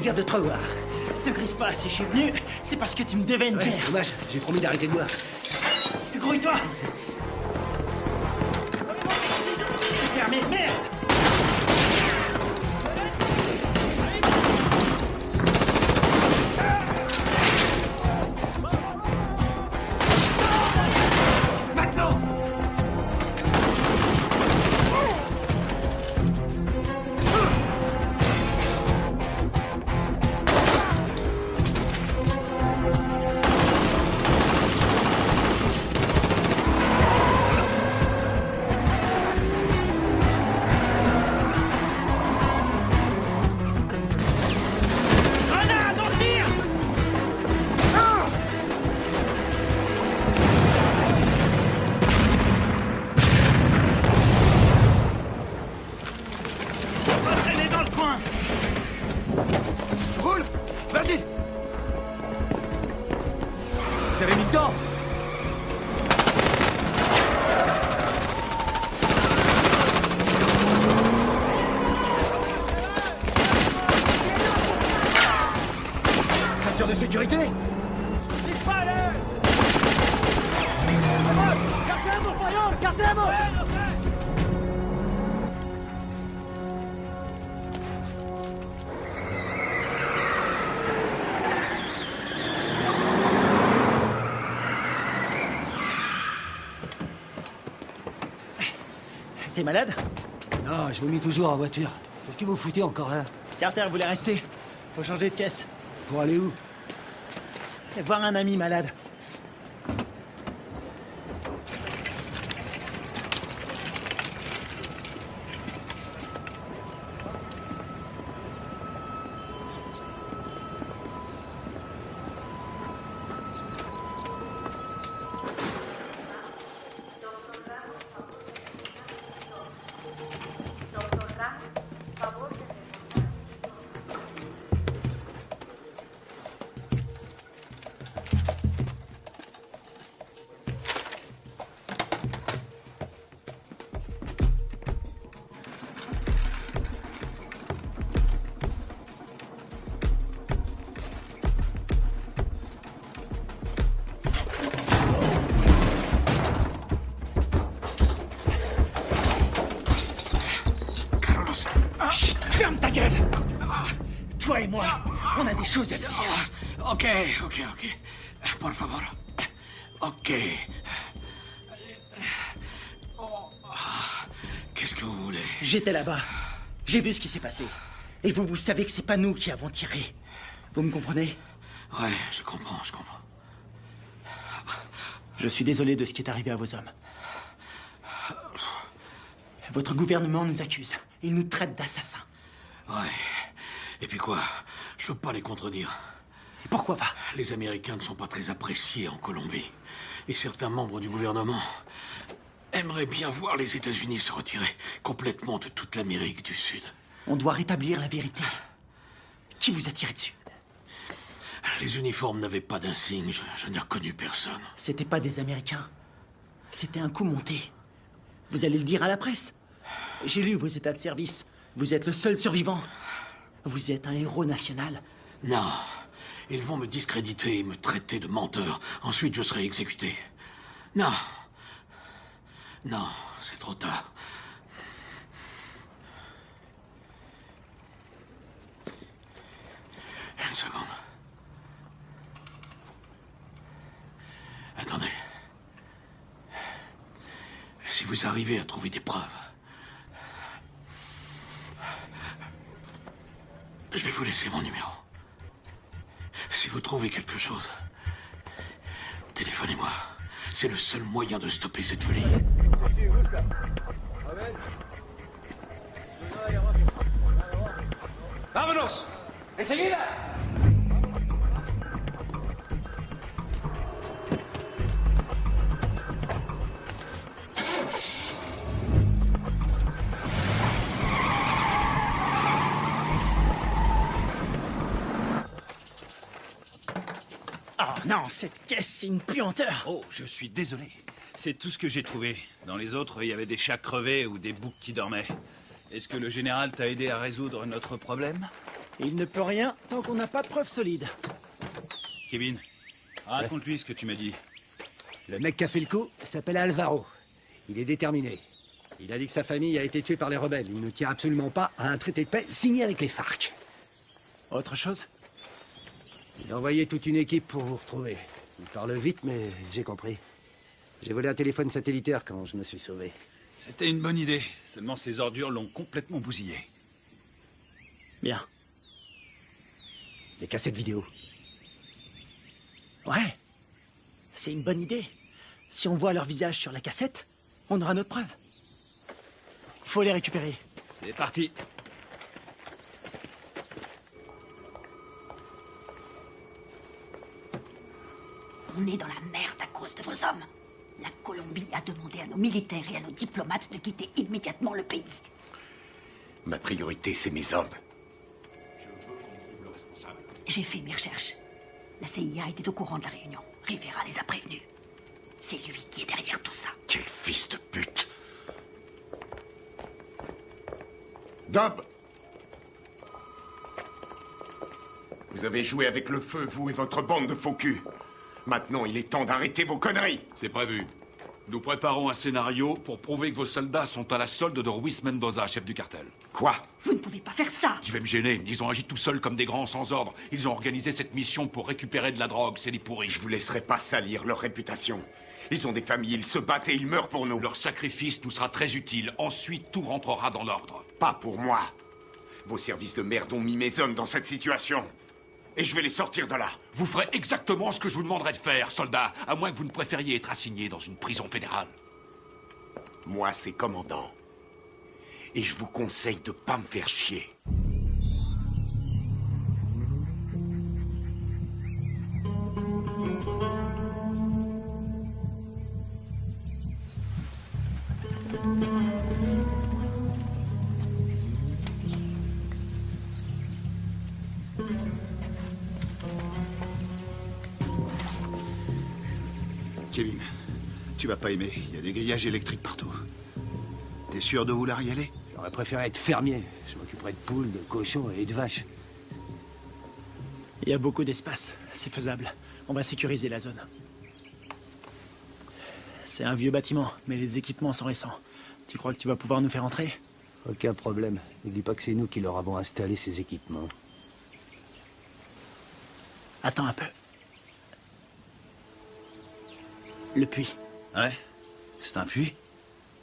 plaisir de te revoir. Te grise pas, si je suis venu, c'est parce que tu me devais une Ouais, dommage, j'ai promis d'arrêter de boire. Malade Non, je vomis toujours en voiture. Qu'est-ce que vous foutez encore là Carter voulait rester. Faut changer de caisse. Pour aller où Voir un ami malade. Ok, ok. Por favor. Ok. Qu'est-ce que vous voulez? J'étais là-bas. J'ai vu ce qui s'est passé. Et vous, vous savez que c'est pas nous qui avons tiré. Vous me comprenez? Ouais, je comprends, je comprends. Je suis désolé de ce qui est arrivé à vos hommes. Votre gouvernement nous accuse. Il nous traite d'assassins. Ouais. Et puis quoi? Je peux pas les contredire. Pourquoi pas Les Américains ne sont pas très appréciés en Colombie. Et certains membres du gouvernement aimeraient bien voir les États-Unis se retirer complètement de toute l'Amérique du Sud. On doit rétablir la vérité. Qui vous a tiré dessus Les uniformes n'avaient pas d'insigne. Je, je n'ai reconnu personne. C'était pas des Américains. C'était un coup monté. Vous allez le dire à la presse. J'ai lu vos états de service. Vous êtes le seul survivant. Vous êtes un héros national. Non. Ils vont me discréditer et me traiter de menteur. Ensuite, je serai exécuté. Non. Non, c'est trop tard. Une seconde. Attendez. Si vous arrivez à trouver des preuves, je vais vous laisser mon numéro. Si vous trouvez quelque chose, téléphonez-moi. C'est le seul moyen de stopper cette folie. ¡Vámonos! ¡Enseguida! Non, cette caisse, c'est une puanteur. Oh, je suis désolé. C'est tout ce que j'ai trouvé. Dans les autres, il y avait des chats crevés ou des boucs qui dormaient. Est-ce que le général t'a aidé à résoudre notre problème? Il ne peut rien tant qu'on n'a pas de preuves solides. Kevin, raconte-lui ce que tu m'as dit. Le mec qui a fait le coup s'appelle Alvaro. Il est déterminé. Il a dit que sa famille a été tuée par les rebelles. Il ne tient absolument pas à un traité de paix signé avec les FARC. Autre chose? Il a envoyé toute une équipe pour vous retrouver. Il parle vite, mais j'ai compris. J'ai volé un téléphone satellitaire quand je me suis sauvé. C'était une bonne idée. Seulement ces ordures l'ont complètement bousillé. Bien. Les cassettes vidéo. Ouais. C'est une bonne idée. Si on voit leur visage sur la cassette, on aura notre preuve. Faut les récupérer. C'est parti. On est dans la merde à cause de vos hommes. La Colombie a demandé à nos militaires et à nos diplomates de quitter immédiatement le pays. Ma priorité, c'est mes hommes. J'ai fait mes recherches. La CIA était au courant de la réunion. Rivera les a prévenus. C'est lui qui est derrière tout ça. Quel fils de pute Dob Vous avez joué avec le feu, vous et votre bande de faux culs. Maintenant, il est temps d'arrêter vos conneries. C'est prévu. Nous préparons un scénario pour prouver que vos soldats sont à la solde de Ruiz Mendoza, chef du cartel. Quoi? Vous ne pouvez pas faire ça Je vais me gêner. Ils ont agi tout seuls comme des grands sans ordre. Ils ont organisé cette mission pour récupérer de la drogue. C'est des pourris. Je vous laisserai pas salir leur réputation. Ils ont des familles, ils se battent et ils meurent pour nous. Leur sacrifice nous sera très utile. Ensuite, tout rentrera dans l'ordre. Pas pour moi. Vos services de merde ont mis mes hommes dans cette situation. Et je vais les sortir de là. Vous ferez exactement ce que je vous demanderai de faire, soldat, à moins que vous ne préfériez être assigné dans une prison fédérale. Moi, c'est commandant. Et je vous conseille de pas me faire chier. Pas. Il y a des grillages électriques partout. T'es sûr de vouloir y aller? J'aurais préféré être fermier. Je m'occuperais de poules, de cochons et de vaches. Il y a beaucoup d'espace. C'est faisable. On va sécuriser la zone. C'est un vieux bâtiment, mais les équipements sont récents. Tu crois que tu vas pouvoir nous faire entrer? Aucun problème. N'oublie pas que c'est nous qui leur avons installé ces équipements. Attends un peu. Le puits. Ouais C'est un puits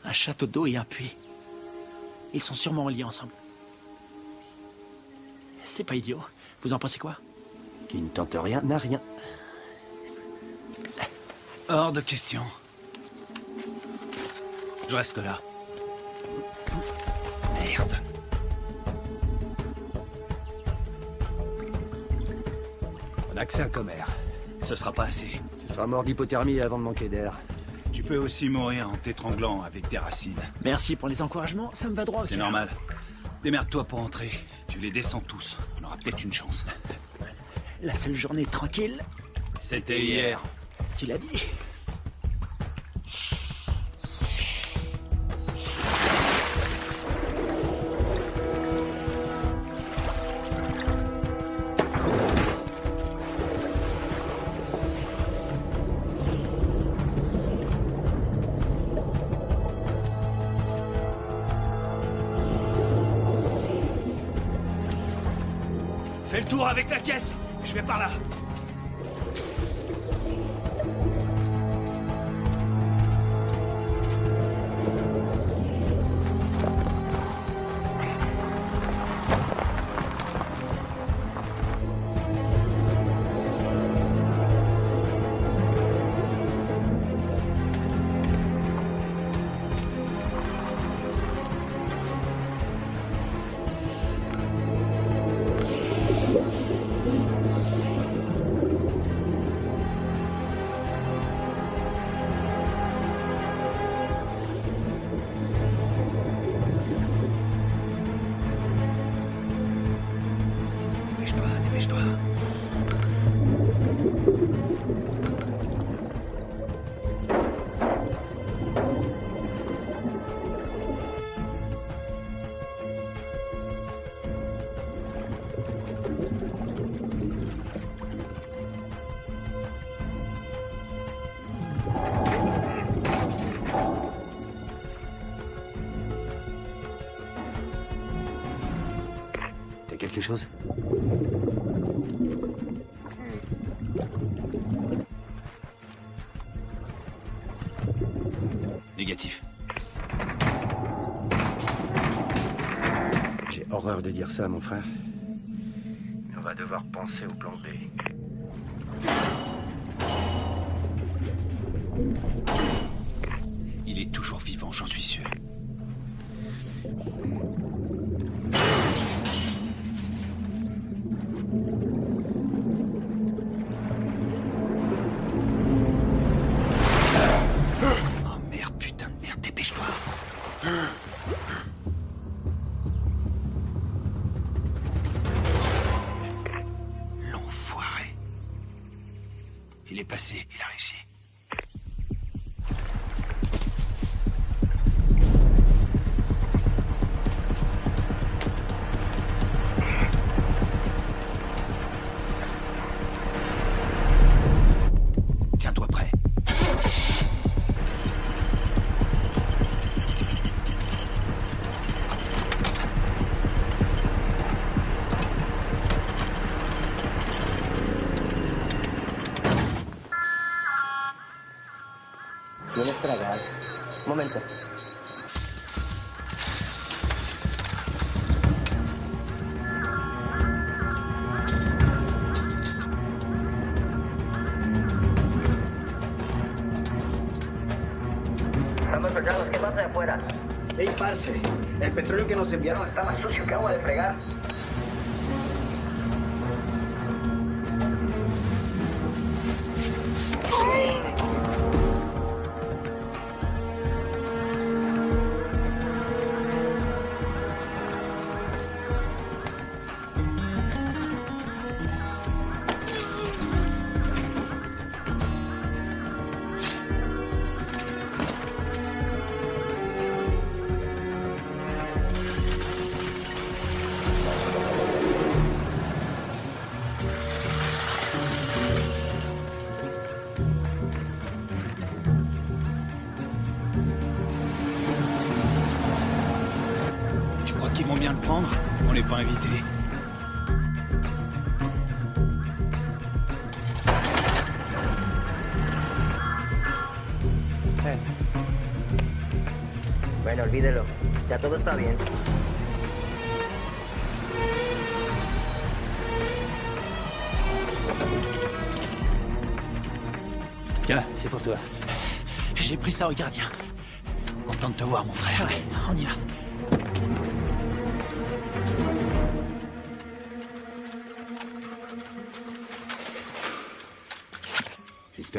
Un château d'eau et un puits. Ils sont sûrement liés ensemble. C'est pas idiot. Vous en pensez quoi? Qui ne tente rien n'a rien. Hors de question. Je reste là. Merde. On a que ça comme air. Ce sera pas assez. Tu seras mort d'hypothermie avant de manquer d'air. Tu peux aussi mourir en t'étranglant avec des racines. Merci pour les encouragements, ça me va droit C'est normal. Démerde-toi pour entrer. Tu les descends tous. On aura peut-être une chance. La seule journée tranquille, C'était hier. tu l'as dit. Quelque chose Négatif. J'ai horreur de dire ça, mon frère. On va devoir penser au ¿Tienes tragar? Un momento. Estamos soldados, ¿qué pasa de afuera? Ey, parce, el petróleo que nos enviaron Está más sucio que agua de fregar. Pas invité. Bueno, olvídelo. Ya todo está bien. Tiens, c'est pour toi. J'ai pris ça au gardien. Content de te voir, mon frère. Ouais, on y va.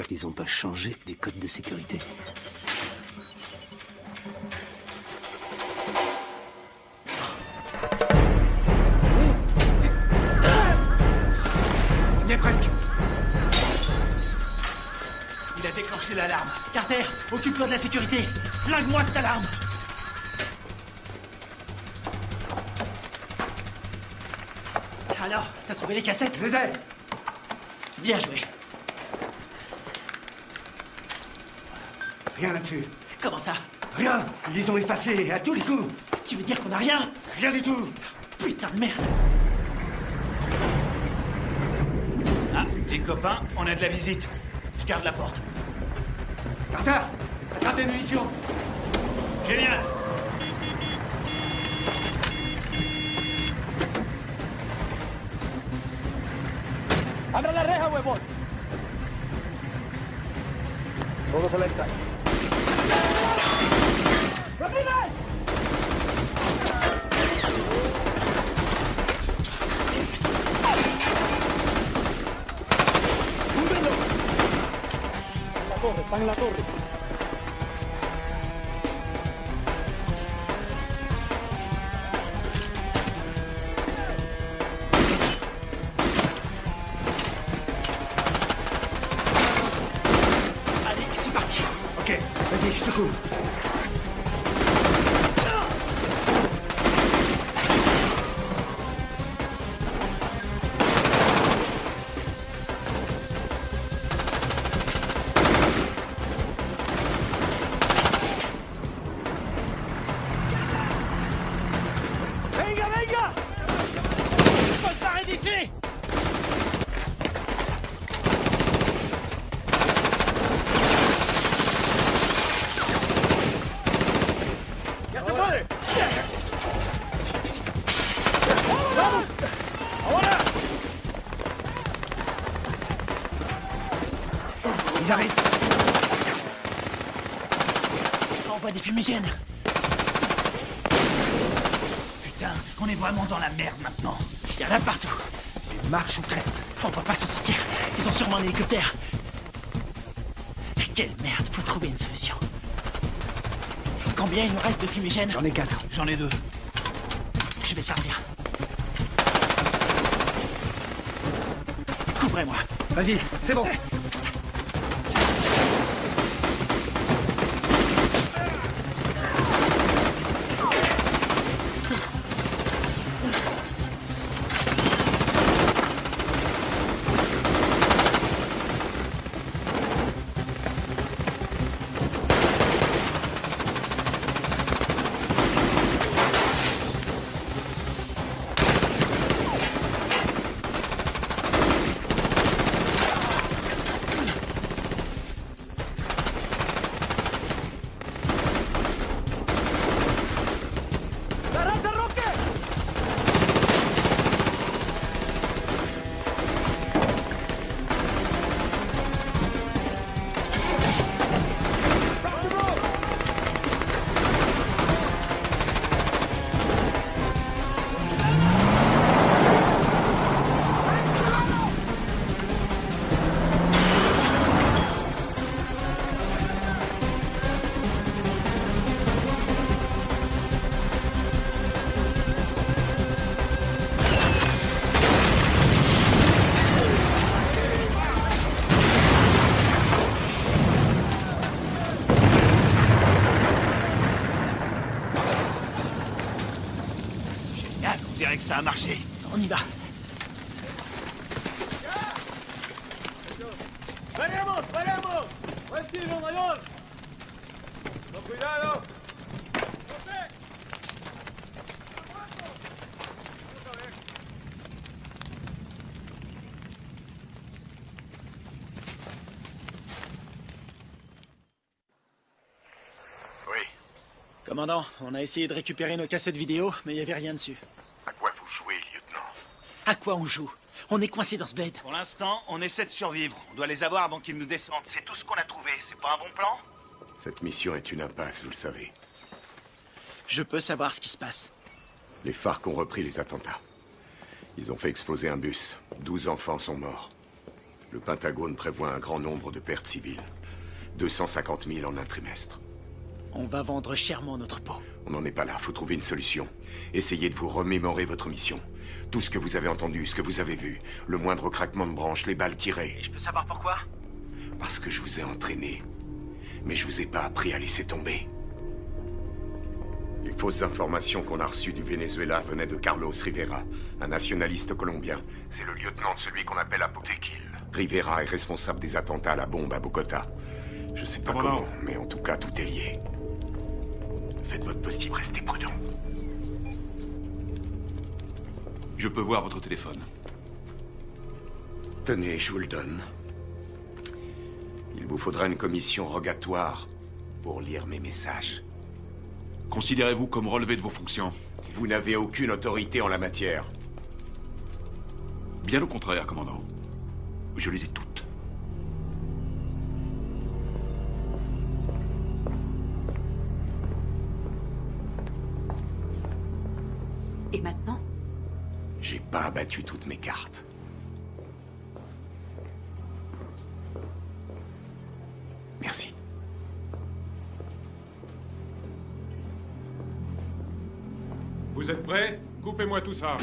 J'espère qu'ils n'ont pas changé les codes de sécurité. On y est presque. Il a déclenché l'alarme. Carter, occupe-toi de la sécurité. Flingue-moi cette alarme. Alors, t'as trouvé les cassettes? Je les ai Bien joué. Comment ça? Rien. Ils les ont effacés à tous les coups. Tu veux dire qu'on a rien? Rien du tout. Putain de merde. Ah, les copains, on a de la visite. Je garde la porte. Carter Attrape les munitions. Génial. ¡Abra la reja, huevón! Todos a Putain, on est vraiment dans la merde maintenant. Il y en a partout. C'est marche ou crève. On va pas s'en sortir. Ils ont sûrement un hélicoptère. Quelle merde, faut trouver une solution. Combien il nous reste de fumigènes J'en ai quatre. J'en ai deux. Je vais servir. Couvrez-moi. Vas-y, c'est bon. Ça a marché. On y va. ¡Vayamos, vayamos! ¡Vestido mayor! ¡Con! Oui. Commandant, on a essayé de récupérer nos cassettes vidéo, mais il n'y avait rien dessus. À quoi on joue? On est coincé dans ce bled. Pour l'instant, on essaie de survivre. On doit les avoir avant qu'ils nous descendent. C'est tout ce qu'on a trouvé. C'est pas un bon plan? Cette mission est une impasse, vous le savez. Je peux savoir ce qui se passe. Les FARC ont repris les attentats. Ils ont fait exploser un bus. 12 enfants sont morts. Le Pentagone prévoit un grand nombre de pertes civiles. 250 000 en un trimestre. On va vendre chèrement notre peau. On n'en est pas là, faut trouver une solution. Essayez de vous remémorer votre mission. Tout ce que vous avez entendu, ce que vous avez vu, le moindre craquement de branche, les balles tirées. Je peux savoir pourquoi? Parce que je vous ai entraîné. Mais je vous ai pas appris à laisser tomber. Les fausses informations qu'on a reçues du Venezuela venaient de Carlos Rivera, un nationaliste colombien. C'est le lieutenant de celui qu'on appelle Apotequil. Rivera est responsable des attentats à la bombe à Bogota. Je sais pas comment, mais en tout cas, tout est lié. Faites votre possible, restez prudent. Je peux voir votre téléphone. Tenez, je vous le donne. Il vous faudra une commission rogatoire pour lire mes messages. Considérez-vous comme relevé de vos fonctions Vous n'avez aucune autorité en la matière. Bien au contraire, commandant. Je les ai toutes. J'ai pas abattu toutes mes cartes. Merci. Vous êtes prêts? Coupez-moi tout ça.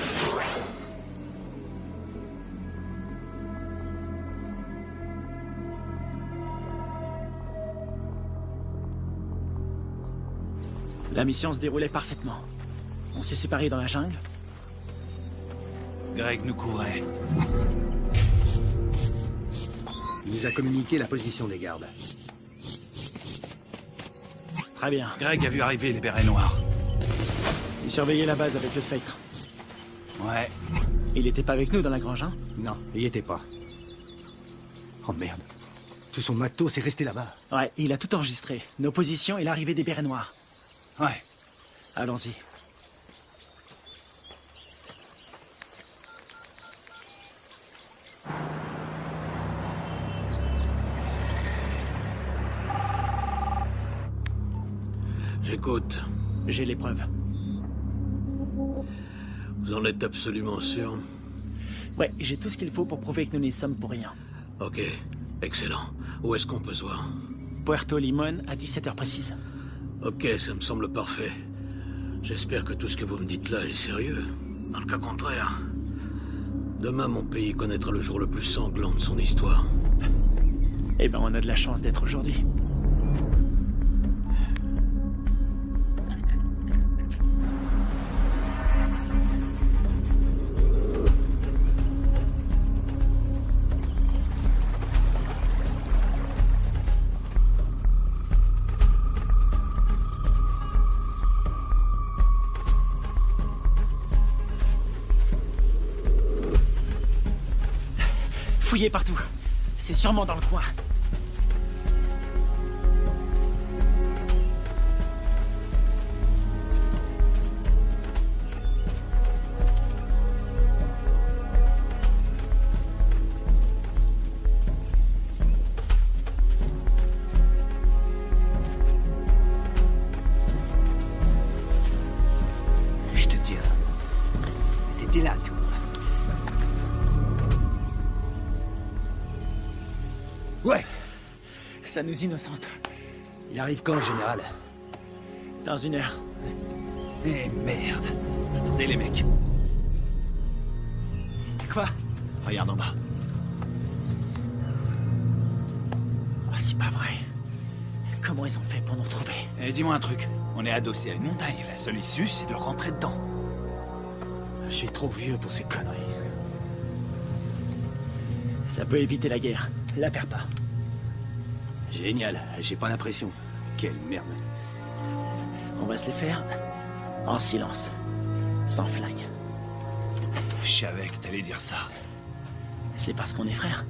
La mission se déroulait parfaitement. On s'est séparés dans la jungle. Greg nous courait. Il nous a communiqué la position des gardes. Très bien. Greg a vu arriver les bérets noirs. Il surveillait la base avec le spectre. Ouais. Il était pas avec nous dans la grange, hein? Non, il y était pas. Oh merde. Tout son matos est resté là-bas. Ouais, il a tout enregistré. Nos positions et l'arrivée des bérets noirs. Ouais. Allons-y. J'écoute. J'ai les preuves. Vous en êtes absolument sûr? Ouais, j'ai tout ce qu'il faut pour prouver que nous n'y sommes pour rien. Ok, excellent. Où est-ce qu'on peut se voir? Puerto Limon à 17h précise. Ok, ça me semble parfait. J'espère que tout ce que vous me dites là est sérieux. Dans le cas contraire, demain mon pays connaîtra le jour le plus sanglant de son histoire. Eh ben, on a de la chance d'être aujourd'hui. C'est sûrement dans le coin. Nous innocente. Il arrive quand, général Dans une heure. Eh merde. Attendez les mecs. Quoi Regarde en bas. Ah, c'est pas vrai. Comment ils ont fait pour nous retrouver Eh, dis-moi un truc. On est adossé à une montagne. La seule issue, c'est de rentrer dedans. Je suis trop vieux pour ces conneries. Ça peut éviter la guerre. La perds pas. Génial, j'ai pas l'impression. Quelle merde. On va se les faire en silence. Sans flingue. Je savais que t'allais dire ça. C'est parce qu'on est frères.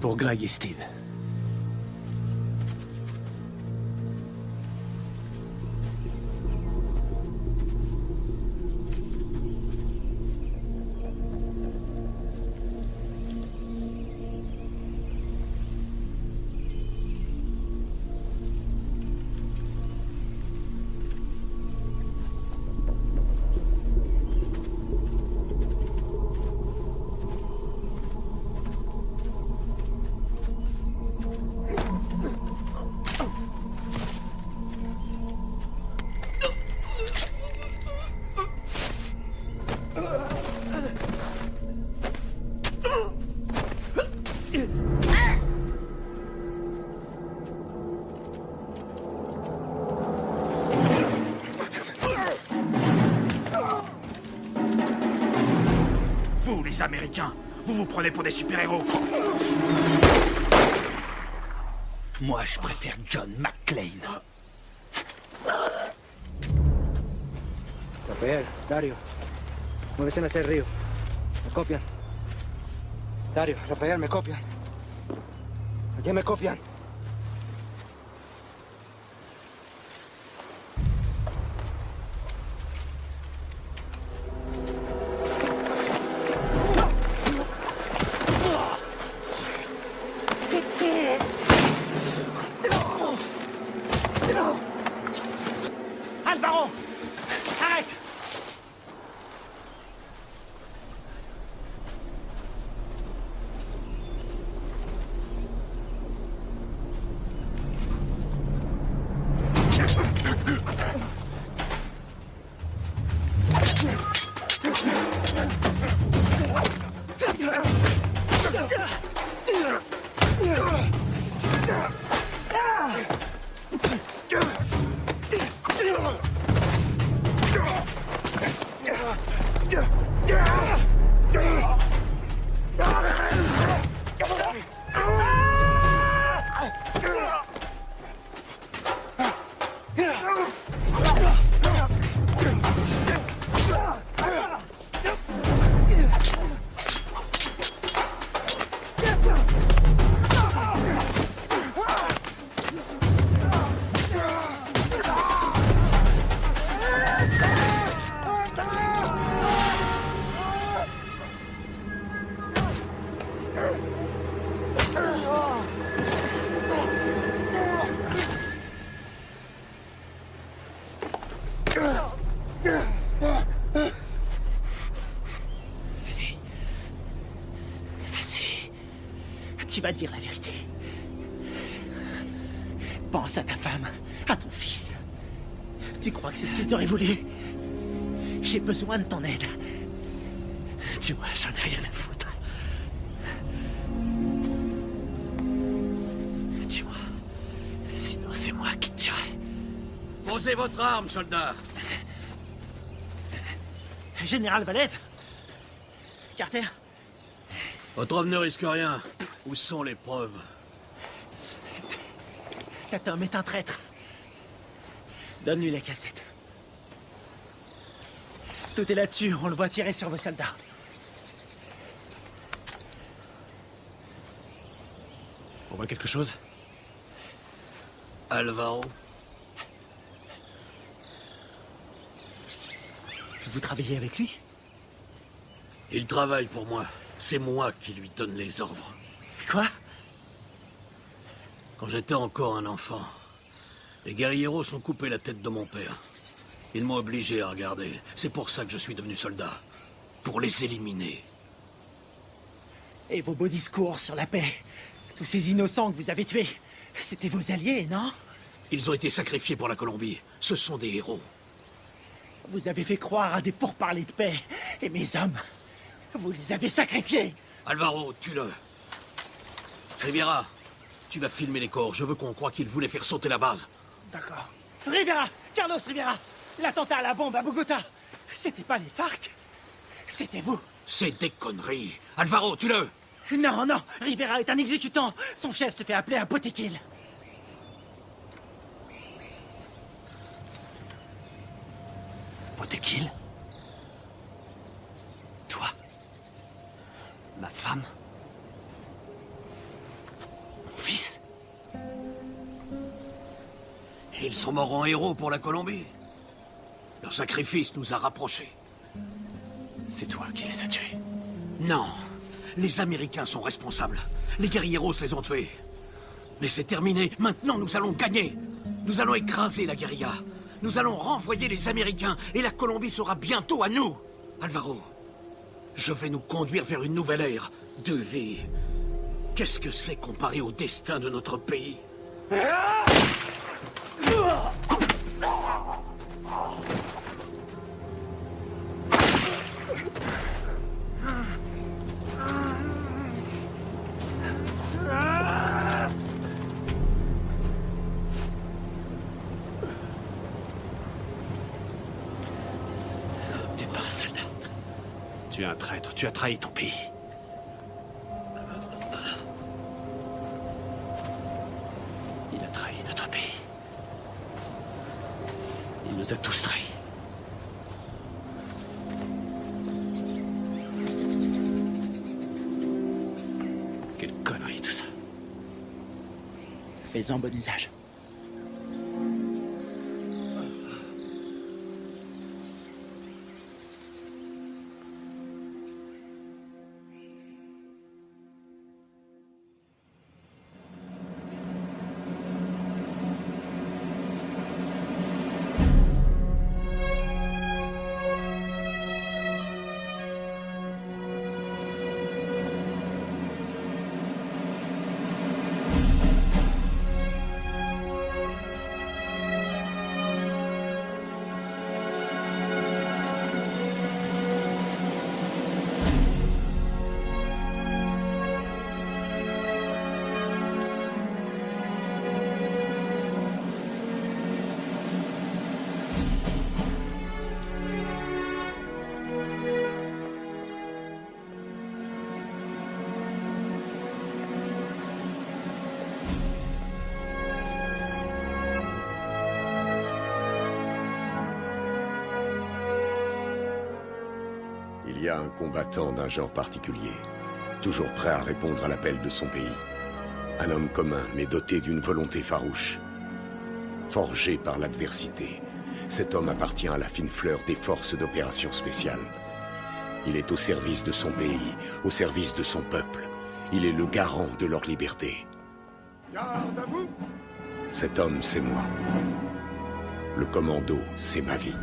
Pour Greg et Steve. Les Américains. Vous vous prenez pour des super-héros. Moi, je préfère John McClane. Rafael, Dario. Muévese hacia el río. Me copian. Dario, Rafael, me copian. Aquí me copian. Auraient voulu J'ai besoin de ton aide. Tu vois, j'en ai rien à foutre. Tu vois, sinon c'est moi qui te tuerai. Posez votre arme, soldat. Général Valdez Carter Votre homme ne risque rien. Où sont les preuves? Cet homme est un traître. Donne-lui la cassette. Tout est là-dessus, on le voit tirer sur vos soldats. On voit quelque chose? Alvaro Vous travaillez avec lui? Il travaille pour moi. C'est moi qui lui donne les ordres. Quoi? Quand j'étais encore un enfant, les guerrieros ont coupé la tête de mon père. Ils m'ont obligé à regarder. C'est pour ça que je suis devenu soldat. Pour les éliminer. Et vos beaux discours sur la paix Tous ces innocents que vous avez tués C'était vos alliés, non? Ils ont été sacrifiés pour la Colombie. Ce sont des héros. Vous avez fait croire à des pourparlers de paix. Et mes hommes, vous les avez sacrifiés. Alvaro, tue-le. Riviera, tu vas filmer les corps. Je veux qu'on croie qu'ils voulaient faire sauter la base. D'accord. Rivera Carlos Rivera L'attentat à la bombe à Bogota. C'était pas les FARC. C'était vous. C'est des conneries. Alvaro, tue-le. Non, non. Rivera est un exécutant. Son chef se fait appeler un Botequil. Botequil Toi Ma femme Mon fils Ils sont morts en héros pour la Colombie. Leur sacrifice nous a rapprochés. C'est toi qui les as tués Non. Les Américains sont responsables. Les guerrieros les ont tués. Mais c'est terminé. Maintenant, nous allons gagner. Nous allons écraser la guérilla. Nous allons renvoyer les Américains et la Colombie sera bientôt à nous. Alvaro, je vais nous conduire vers une nouvelle ère de vie. Qu'est-ce que c'est comparé au destin de notre pays? Tu Tu es un traître, tu as trahi ton pays. Fais-en bon usage. Combattant d'un genre particulier, toujours prêt à répondre à l'appel de son pays. Un homme commun, mais doté d'une volonté farouche. Forgé par l'adversité, cet homme appartient à la fine fleur des forces d'opération spéciales. Il est au service de son pays, au service de son peuple. Il est le garant de leur liberté. Garde à vous Cet homme, c'est moi. Le commando, c'est ma vie.